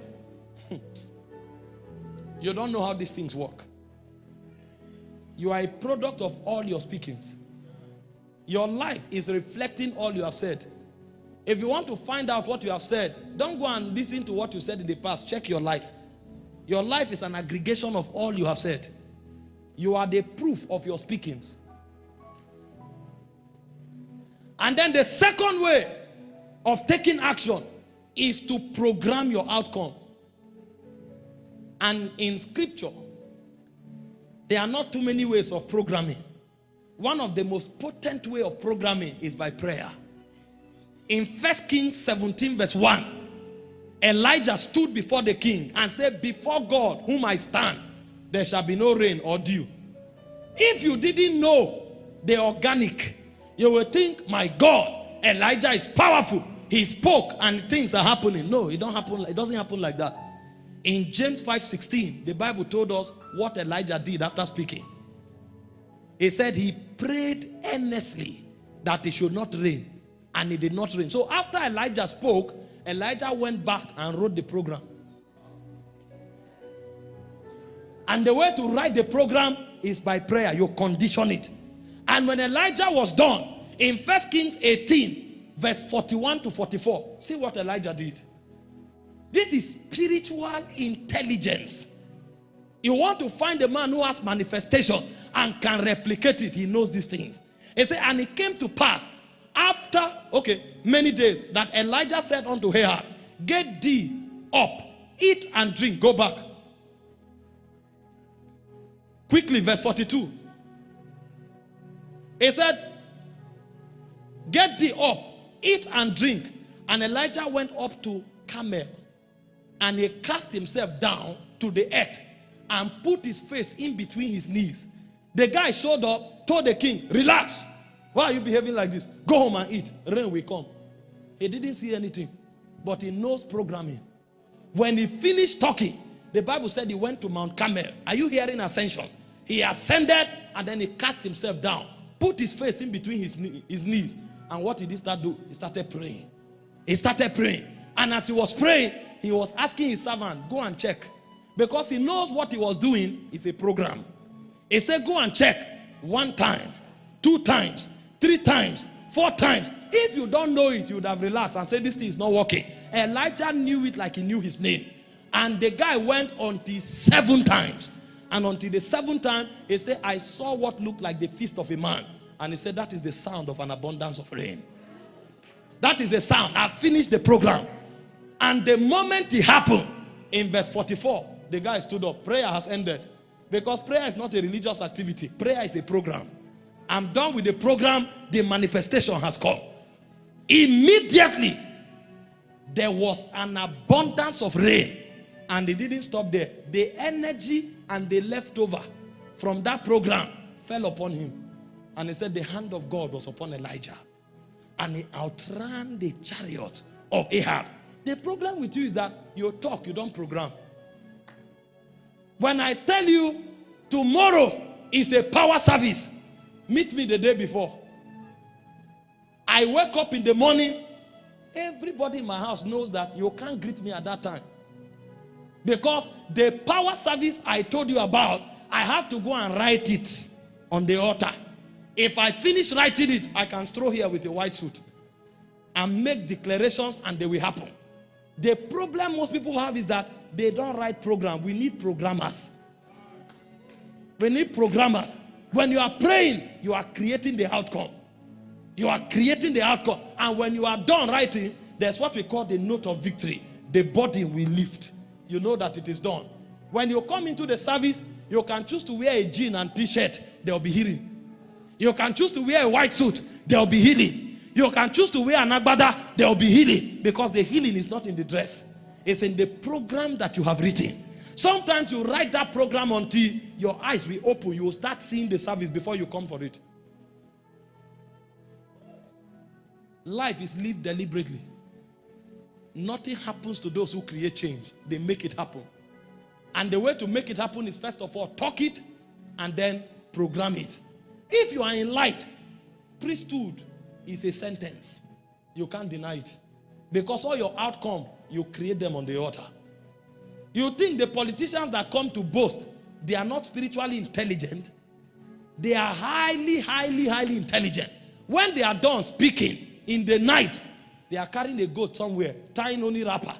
[SPEAKER 1] you don't know how these things work. You are a product of all your speakings. Your life is reflecting all you have said. If you want to find out what you have said, don't go and listen to what you said in the past. Check your life. Your life is an aggregation of all you have said. You are the proof of your speakings. And then the second way of taking action is to program your outcome. And in scripture, there are not too many ways of programming. One of the most potent way of programming is by prayer. In 1 Kings 17 verse 1, Elijah stood before the king and said, before God whom I stand, there shall be no rain or dew. If you didn't know the organic, you will think, my God, Elijah is powerful. He spoke and things are happening. No, it don't happen. It doesn't happen like that. In James 5:16, the Bible told us what Elijah did after speaking. He said he prayed earnestly that it should not rain, and it did not rain. So after Elijah spoke, Elijah went back and wrote the program. And the way to write the program is by prayer. You condition it. And when Elijah was done, in First Kings 18, verse 41 to 44, see what Elijah did. This is spiritual intelligence. You want to find a man who has manifestation and can replicate it. He knows these things. He said, and it came to pass after, okay, many days that Elijah said unto Ahab, get thee up, eat and drink, go back. Quickly, verse 42. He said, Get thee up, eat and drink. And Elijah went up to Carmel and he cast himself down to the earth and put his face in between his knees. The guy showed up, told the king, Relax. Why are you behaving like this? Go home and eat. Rain will come. He didn't see anything, but he knows programming. When he finished talking, the Bible said he went to Mount Carmel. Are you hearing ascension? He ascended and then he cast himself down, put his face in between his, his knees. And what did he start do? He started praying. He started praying. And as he was praying, he was asking his servant, go and check. Because he knows what he was doing is a program. He said, go and check one time, two times, three times, four times. If you don't know it, you would have relaxed and said, this thing is not working. Elijah knew it like he knew his name. And the guy went on until seven times. And until the seventh time, he said, I saw what looked like the feast of a man. And he said, that is the sound of an abundance of rain. That is the sound. I finished the program. And the moment it happened, in verse 44, the guy stood up. Prayer has ended. Because prayer is not a religious activity. Prayer is a program. I'm done with the program. The manifestation has come. Immediately, there was an abundance of rain. And it didn't stop there. The energy and the leftover from that program fell upon him. And he said the hand of God was upon Elijah. And he outran the chariot of Ahab. The problem with you is that you talk, you don't program. When I tell you tomorrow is a power service, meet me the day before. I wake up in the morning, everybody in my house knows that you can't greet me at that time. Because the power service I told you about, I have to go and write it on the altar. If I finish writing it, I can stroll here with a white suit and make declarations and they will happen. The problem most people have is that they don't write program. We need programmers. We need programmers. When you are praying, you are creating the outcome. You are creating the outcome. And when you are done writing, there's what we call the note of victory. The body will lift you know that it is done. When you come into the service, you can choose to wear a jean and t-shirt, there will be healing. You can choose to wear a white suit, there will be healing. You can choose to wear an agbada, there will be healing. Because the healing is not in the dress. It's in the program that you have written. Sometimes you write that program until your eyes will open. You will start seeing the service before you come for it. Life is lived deliberately. Nothing happens to those who create change. They make it happen. And the way to make it happen is first of all, talk it and then program it. If you are in light, priesthood is a sentence. You can't deny it. Because all your outcome, you create them on the altar. You think the politicians that come to boast, they are not spiritually intelligent? They are highly, highly, highly intelligent. When they are done speaking in the night, they are carrying a goat somewhere, tying only wrapper.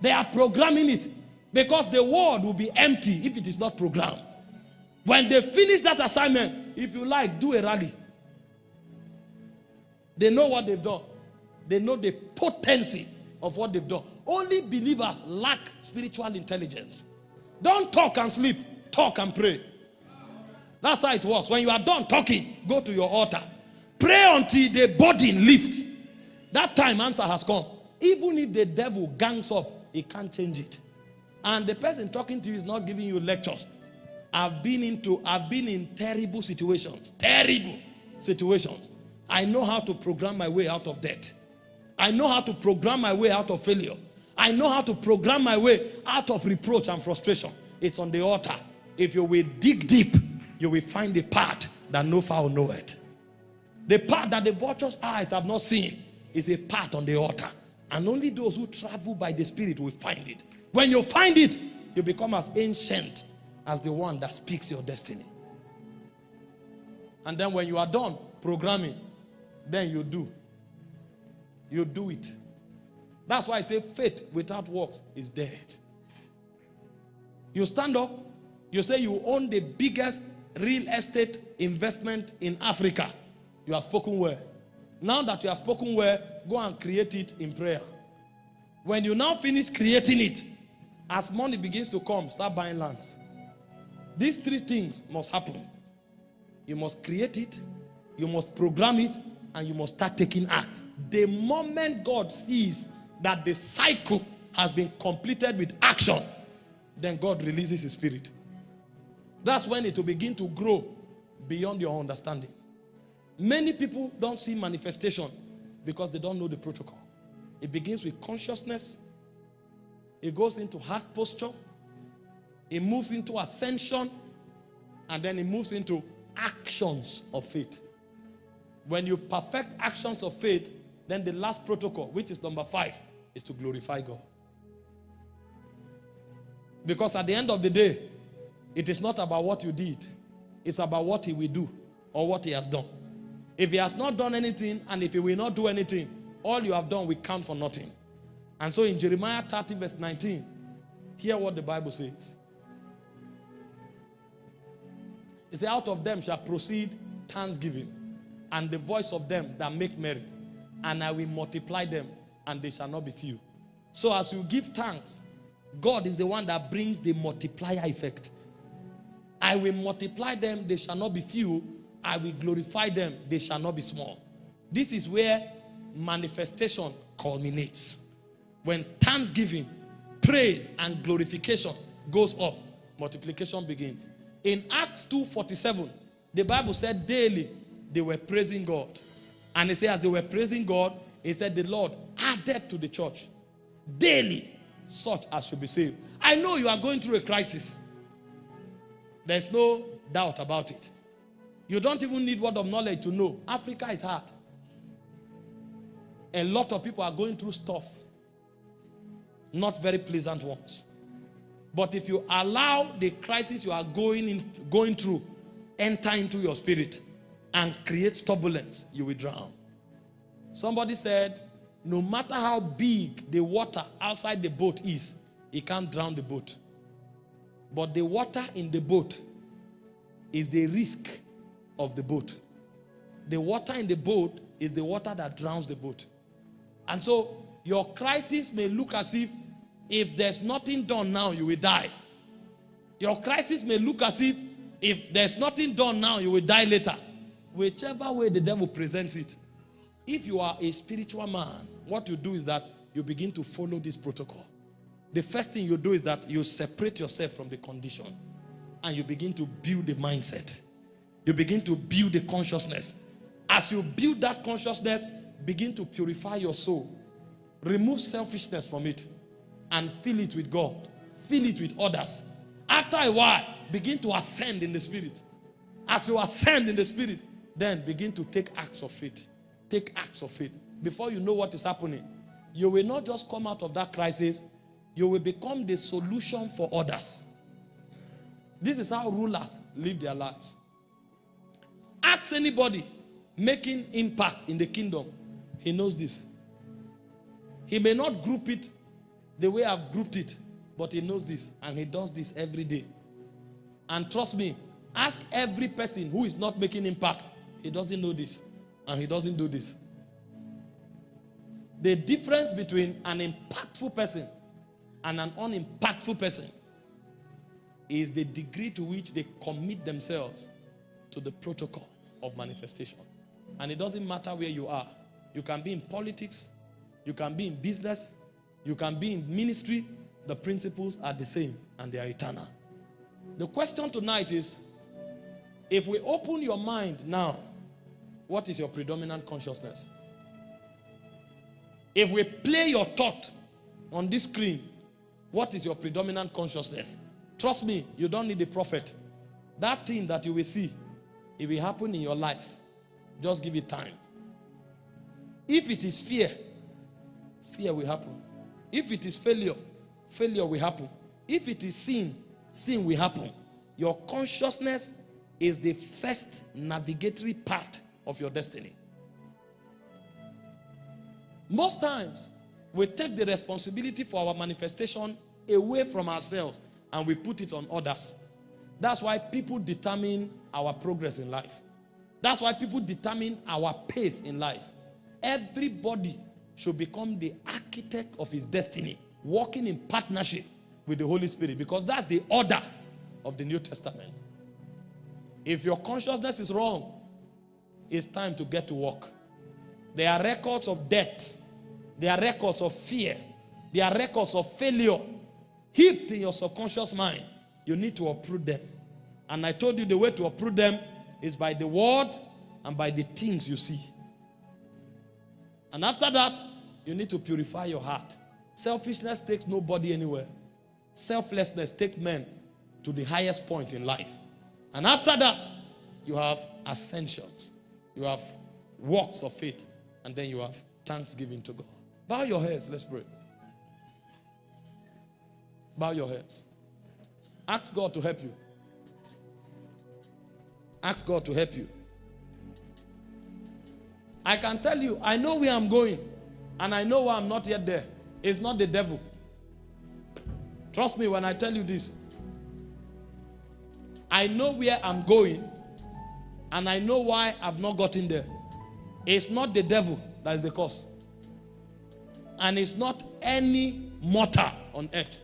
[SPEAKER 1] They are programming it because the world will be empty if it is not programmed. When they finish that assignment, if you like, do a rally. They know what they've done. They know the potency of what they've done. Only believers lack spiritual intelligence. Don't talk and sleep. Talk and pray. That's how it works. When you are done talking, go to your altar. Pray until the body lifts. That time answer has come. Even if the devil gangs up, he can't change it. And the person talking to you is not giving you lectures. I've been into, I've been in terrible situations, terrible situations. I know how to program my way out of debt. I know how to program my way out of failure. I know how to program my way out of reproach and frustration. It's on the altar. If you will dig deep, you will find the part that no fowl know it. The part that the vulture's eyes have not seen is a part on the altar. And only those who travel by the Spirit will find it. When you find it, you become as ancient as the one that speaks your destiny. And then when you are done programming, then you do. You do it. That's why I say faith without works is dead. You stand up, you say you own the biggest real estate investment in Africa. You have spoken well. Now that you have spoken well, go and create it in prayer. When you now finish creating it, as money begins to come, start buying lands. These three things must happen. You must create it, you must program it, and you must start taking act. The moment God sees that the cycle has been completed with action, then God releases his spirit. That's when it will begin to grow beyond your understanding. Many people don't see manifestation because they don't know the protocol. It begins with consciousness. It goes into heart posture. It moves into ascension. And then it moves into actions of faith. When you perfect actions of faith, then the last protocol, which is number five, is to glorify God. Because at the end of the day, it is not about what you did. It's about what he will do or what he has done. If he has not done anything and if he will not do anything, all you have done will count for nothing. And so in Jeremiah 30 verse 19, hear what the Bible says. It says, out of them shall proceed thanksgiving and the voice of them that make merry. And I will multiply them and they shall not be few. So as you give thanks, God is the one that brings the multiplier effect. I will multiply them, they shall not be few. I will glorify them, they shall not be small. This is where manifestation culminates. When thanksgiving, praise, and glorification goes up, multiplication begins. In Acts 2.47, the Bible said daily they were praising God. And it said as they were praising God, it said the Lord added to the church daily such as should be saved. I know you are going through a crisis. There's no doubt about it. You don't even need word of knowledge to know. Africa is hard. A lot of people are going through stuff. Not very pleasant ones. But if you allow the crisis you are going, in, going through enter into your spirit and create turbulence, you will drown. Somebody said, no matter how big the water outside the boat is, it can't drown the boat. But the water in the boat is the risk of the boat. The water in the boat is the water that drowns the boat. And so your crisis may look as if if there's nothing done now, you will die. Your crisis may look as if if there's nothing done now, you will die later. Whichever way the devil presents it. If you are a spiritual man, what you do is that you begin to follow this protocol. The first thing you do is that you separate yourself from the condition and you begin to build the mindset. You begin to build the consciousness. As you build that consciousness, begin to purify your soul. Remove selfishness from it and fill it with God. Fill it with others. After a while, begin to ascend in the spirit. As you ascend in the spirit, then begin to take acts of faith. Take acts of faith. Before you know what is happening, you will not just come out of that crisis, you will become the solution for others. This is how rulers live their lives. Ask anybody making impact in the kingdom, he knows this. He may not group it the way I've grouped it, but he knows this and he does this every day. And trust me, ask every person who is not making impact. He doesn't know this and he doesn't do this. The difference between an impactful person and an unimpactful person is the degree to which they commit themselves to the protocol of manifestation. And it doesn't matter where you are. You can be in politics, you can be in business, you can be in ministry. The principles are the same and they are eternal. The question tonight is if we open your mind now, what is your predominant consciousness? If we play your thought on this screen, what is your predominant consciousness? Trust me, you don't need a prophet. That thing that you will see, it will happen in your life. Just give it time. If it is fear, fear will happen. If it is failure, failure will happen. If it is sin, sin will happen. Your consciousness is the first navigatory part of your destiny. Most times, we take the responsibility for our manifestation away from ourselves and we put it on others. That's why people determine our progress in life. That's why people determine our pace in life. Everybody should become the architect of his destiny, working in partnership with the Holy Spirit because that's the order of the New Testament. If your consciousness is wrong, it's time to get to work. There are records of death. There are records of fear. There are records of failure heaped in your subconscious mind. You need to uproot them. And I told you the way to uproot them is by the word and by the things you see. And after that, you need to purify your heart. Selfishness takes nobody anywhere. Selflessness takes men to the highest point in life. And after that, you have ascensions. You have works of faith. And then you have thanksgiving to God. Bow your heads. Let's pray. Bow your heads. Ask God to help you. Ask God to help you. I can tell you, I know where I'm going, and I know why I'm not yet there. It's not the devil. Trust me when I tell you this. I know where I'm going, and I know why I've not gotten there. It's not the devil that is the cause. And it's not any mortal on earth.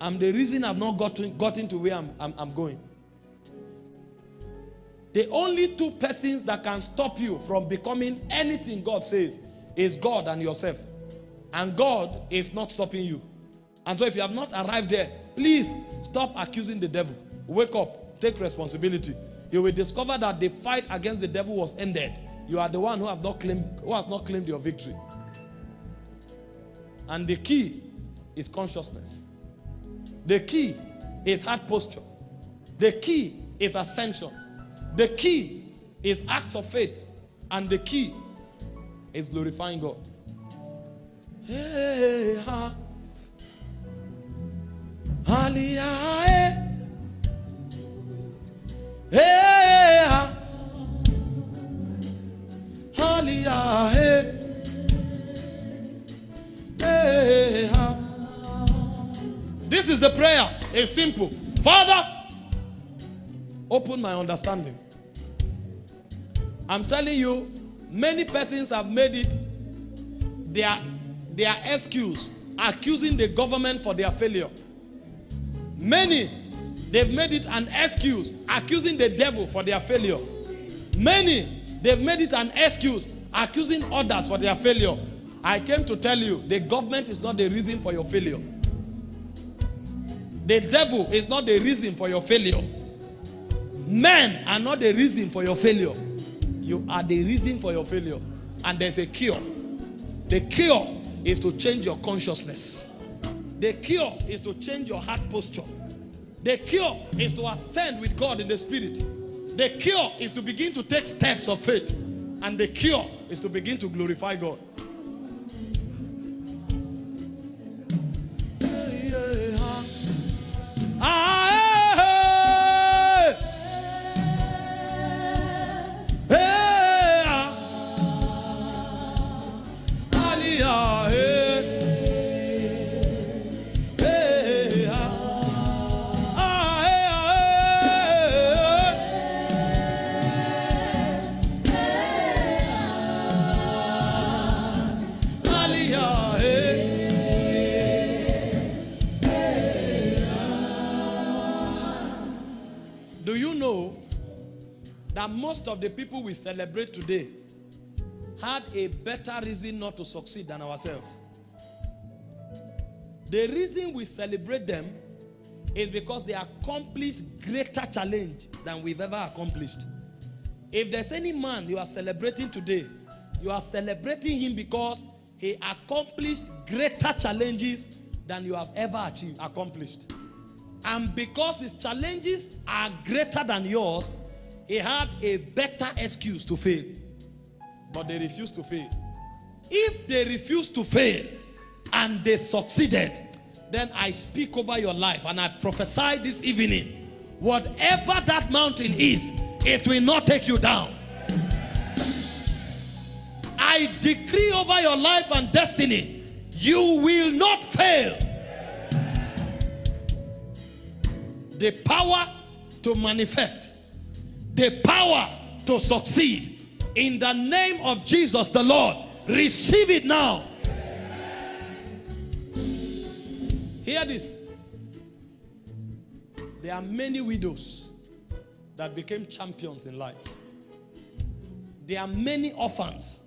[SPEAKER 1] I'm the reason I've not gotten, gotten to where I'm, I'm, I'm going. The only two persons that can stop you from becoming anything God says is God and yourself. And God is not stopping you. And so if you have not arrived there, please stop accusing the devil. Wake up, take responsibility. You will discover that the fight against the devil was ended. You are the one who have not claimed who has not claimed your victory. And the key is consciousness. The key is heart posture. The key is ascension. The key is acts of faith. And the key is glorifying God. Hey, ha. Eh. Hey, ha. This is the prayer. It's simple. Father, open my understanding. I'm telling you, many persons have made it their, their excuse, accusing the government for their failure. Many, they've made it an excuse, accusing the devil for their failure. Many, they've made it an excuse, accusing others for their failure. I came to tell you, the government is not the reason for your failure. The devil is not the reason for your failure. Men are not the reason for your failure. You are the reason for your failure. and there's a cure. The cure is to change your consciousness. The cure is to change your heart posture. The cure is to ascend with God in the spirit. The cure is to begin to take steps of faith. And the cure is to begin to glorify God. That most of the people we celebrate today had a better reason not to succeed than ourselves? The reason we celebrate them is because they accomplished greater challenge than we've ever accomplished. If there's any man you are celebrating today, you are celebrating him because he accomplished greater challenges than you have ever achieved, accomplished. And because his challenges are greater than yours, he had a better excuse to fail. But they refused to fail. If they refused to fail and they succeeded, then I speak over your life and I prophesy this evening whatever that mountain is, it will not take you down. I decree over your life and destiny, you will not fail. the power to manifest, the power to succeed. In the name of Jesus the Lord, receive it now. Hear this. There are many widows that became champions in life. There are many orphans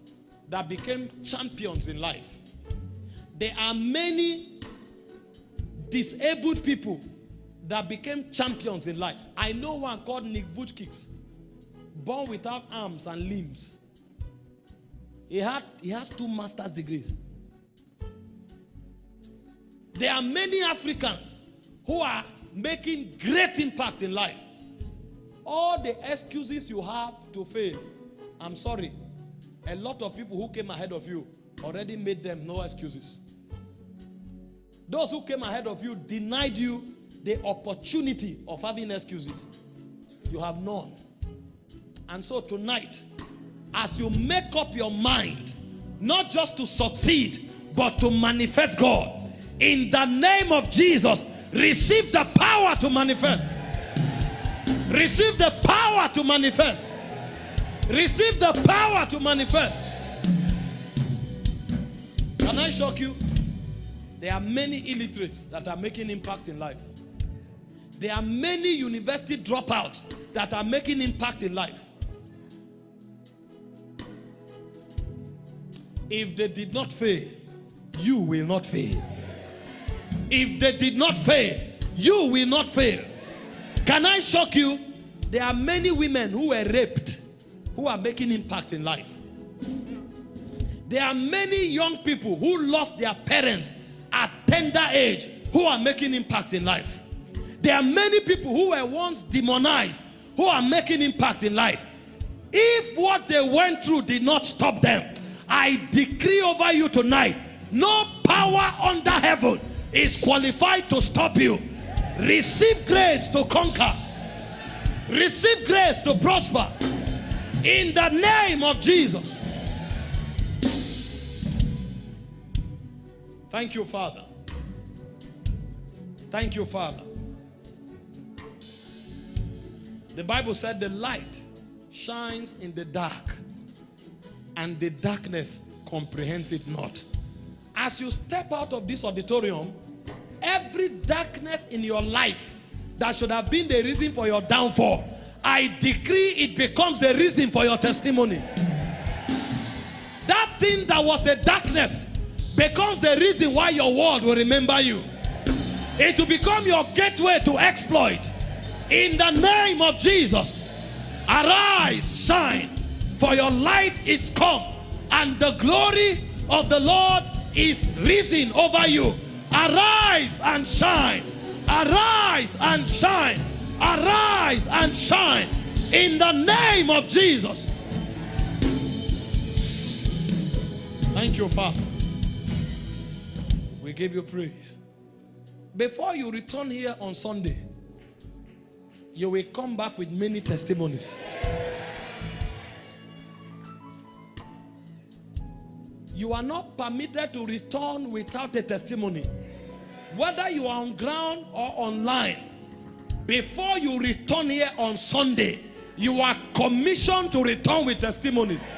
[SPEAKER 1] that became champions in life. There are many disabled people that became champions in life. I know one called Nick Vujicic, born without arms and limbs. He had he has two master's degrees. There are many Africans who are making great impact in life. All the excuses you have to fail, I'm sorry. A lot of people who came ahead of you already made them no excuses. Those who came ahead of you denied you the opportunity of having excuses. You have none. And so tonight, as you make up your mind, not just to succeed, but to manifest God, in the name of Jesus, receive the power to manifest. Receive the power to manifest. Receive the power to manifest. Can I shock you? There are many illiterates that are making impact in life. There are many university dropouts that are making impact in life. If they did not fail, you will not fail. If they did not fail, you will not fail. Can I shock you? There are many women who were raped who are making impact in life. There are many young people who lost their parents at tender age who are making impact in life. There are many people who were once demonized who are making impact in life. If what they went through did not stop them, I decree over you tonight, no power under heaven is qualified to stop you. Receive grace to conquer. Receive grace to prosper. In the name of Jesus. Thank you, Father. Thank you, Father. The Bible said the light shines in the dark and the darkness comprehends it not. As you step out of this auditorium, every darkness in your life that should have been the reason for your downfall, I decree it becomes the reason for your testimony. That thing that was a darkness becomes the reason why your world will remember you. It will become your gateway to exploit. In the name of Jesus, arise, shine, for your light is come, and the glory of the Lord is risen over you. Arise and shine. Arise and shine. Arise and shine in the name of Jesus. Thank you, Father. We give you praise. Before you return here on Sunday, you will come back with many testimonies. You are not permitted to return without a testimony. Whether you are on ground or online, before you return here on Sunday, you are commissioned to return with testimonies.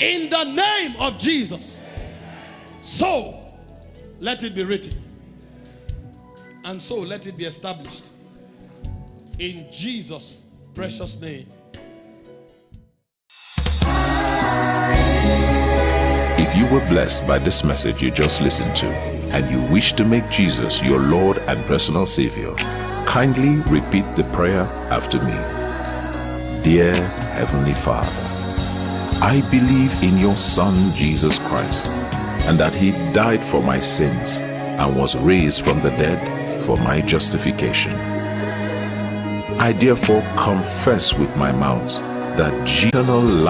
[SPEAKER 1] In the name of Jesus. So, let it be written. And so, let it be established. In Jesus' precious name.
[SPEAKER 2] If you were blessed by this message you just listened to, and you wish to make Jesus your Lord and personal Savior, kindly repeat the prayer after me. Dear Heavenly Father, I believe in your Son Jesus Christ, and that he died for my sins and was raised from the dead for my justification. I therefore confess with my mouth that eternal life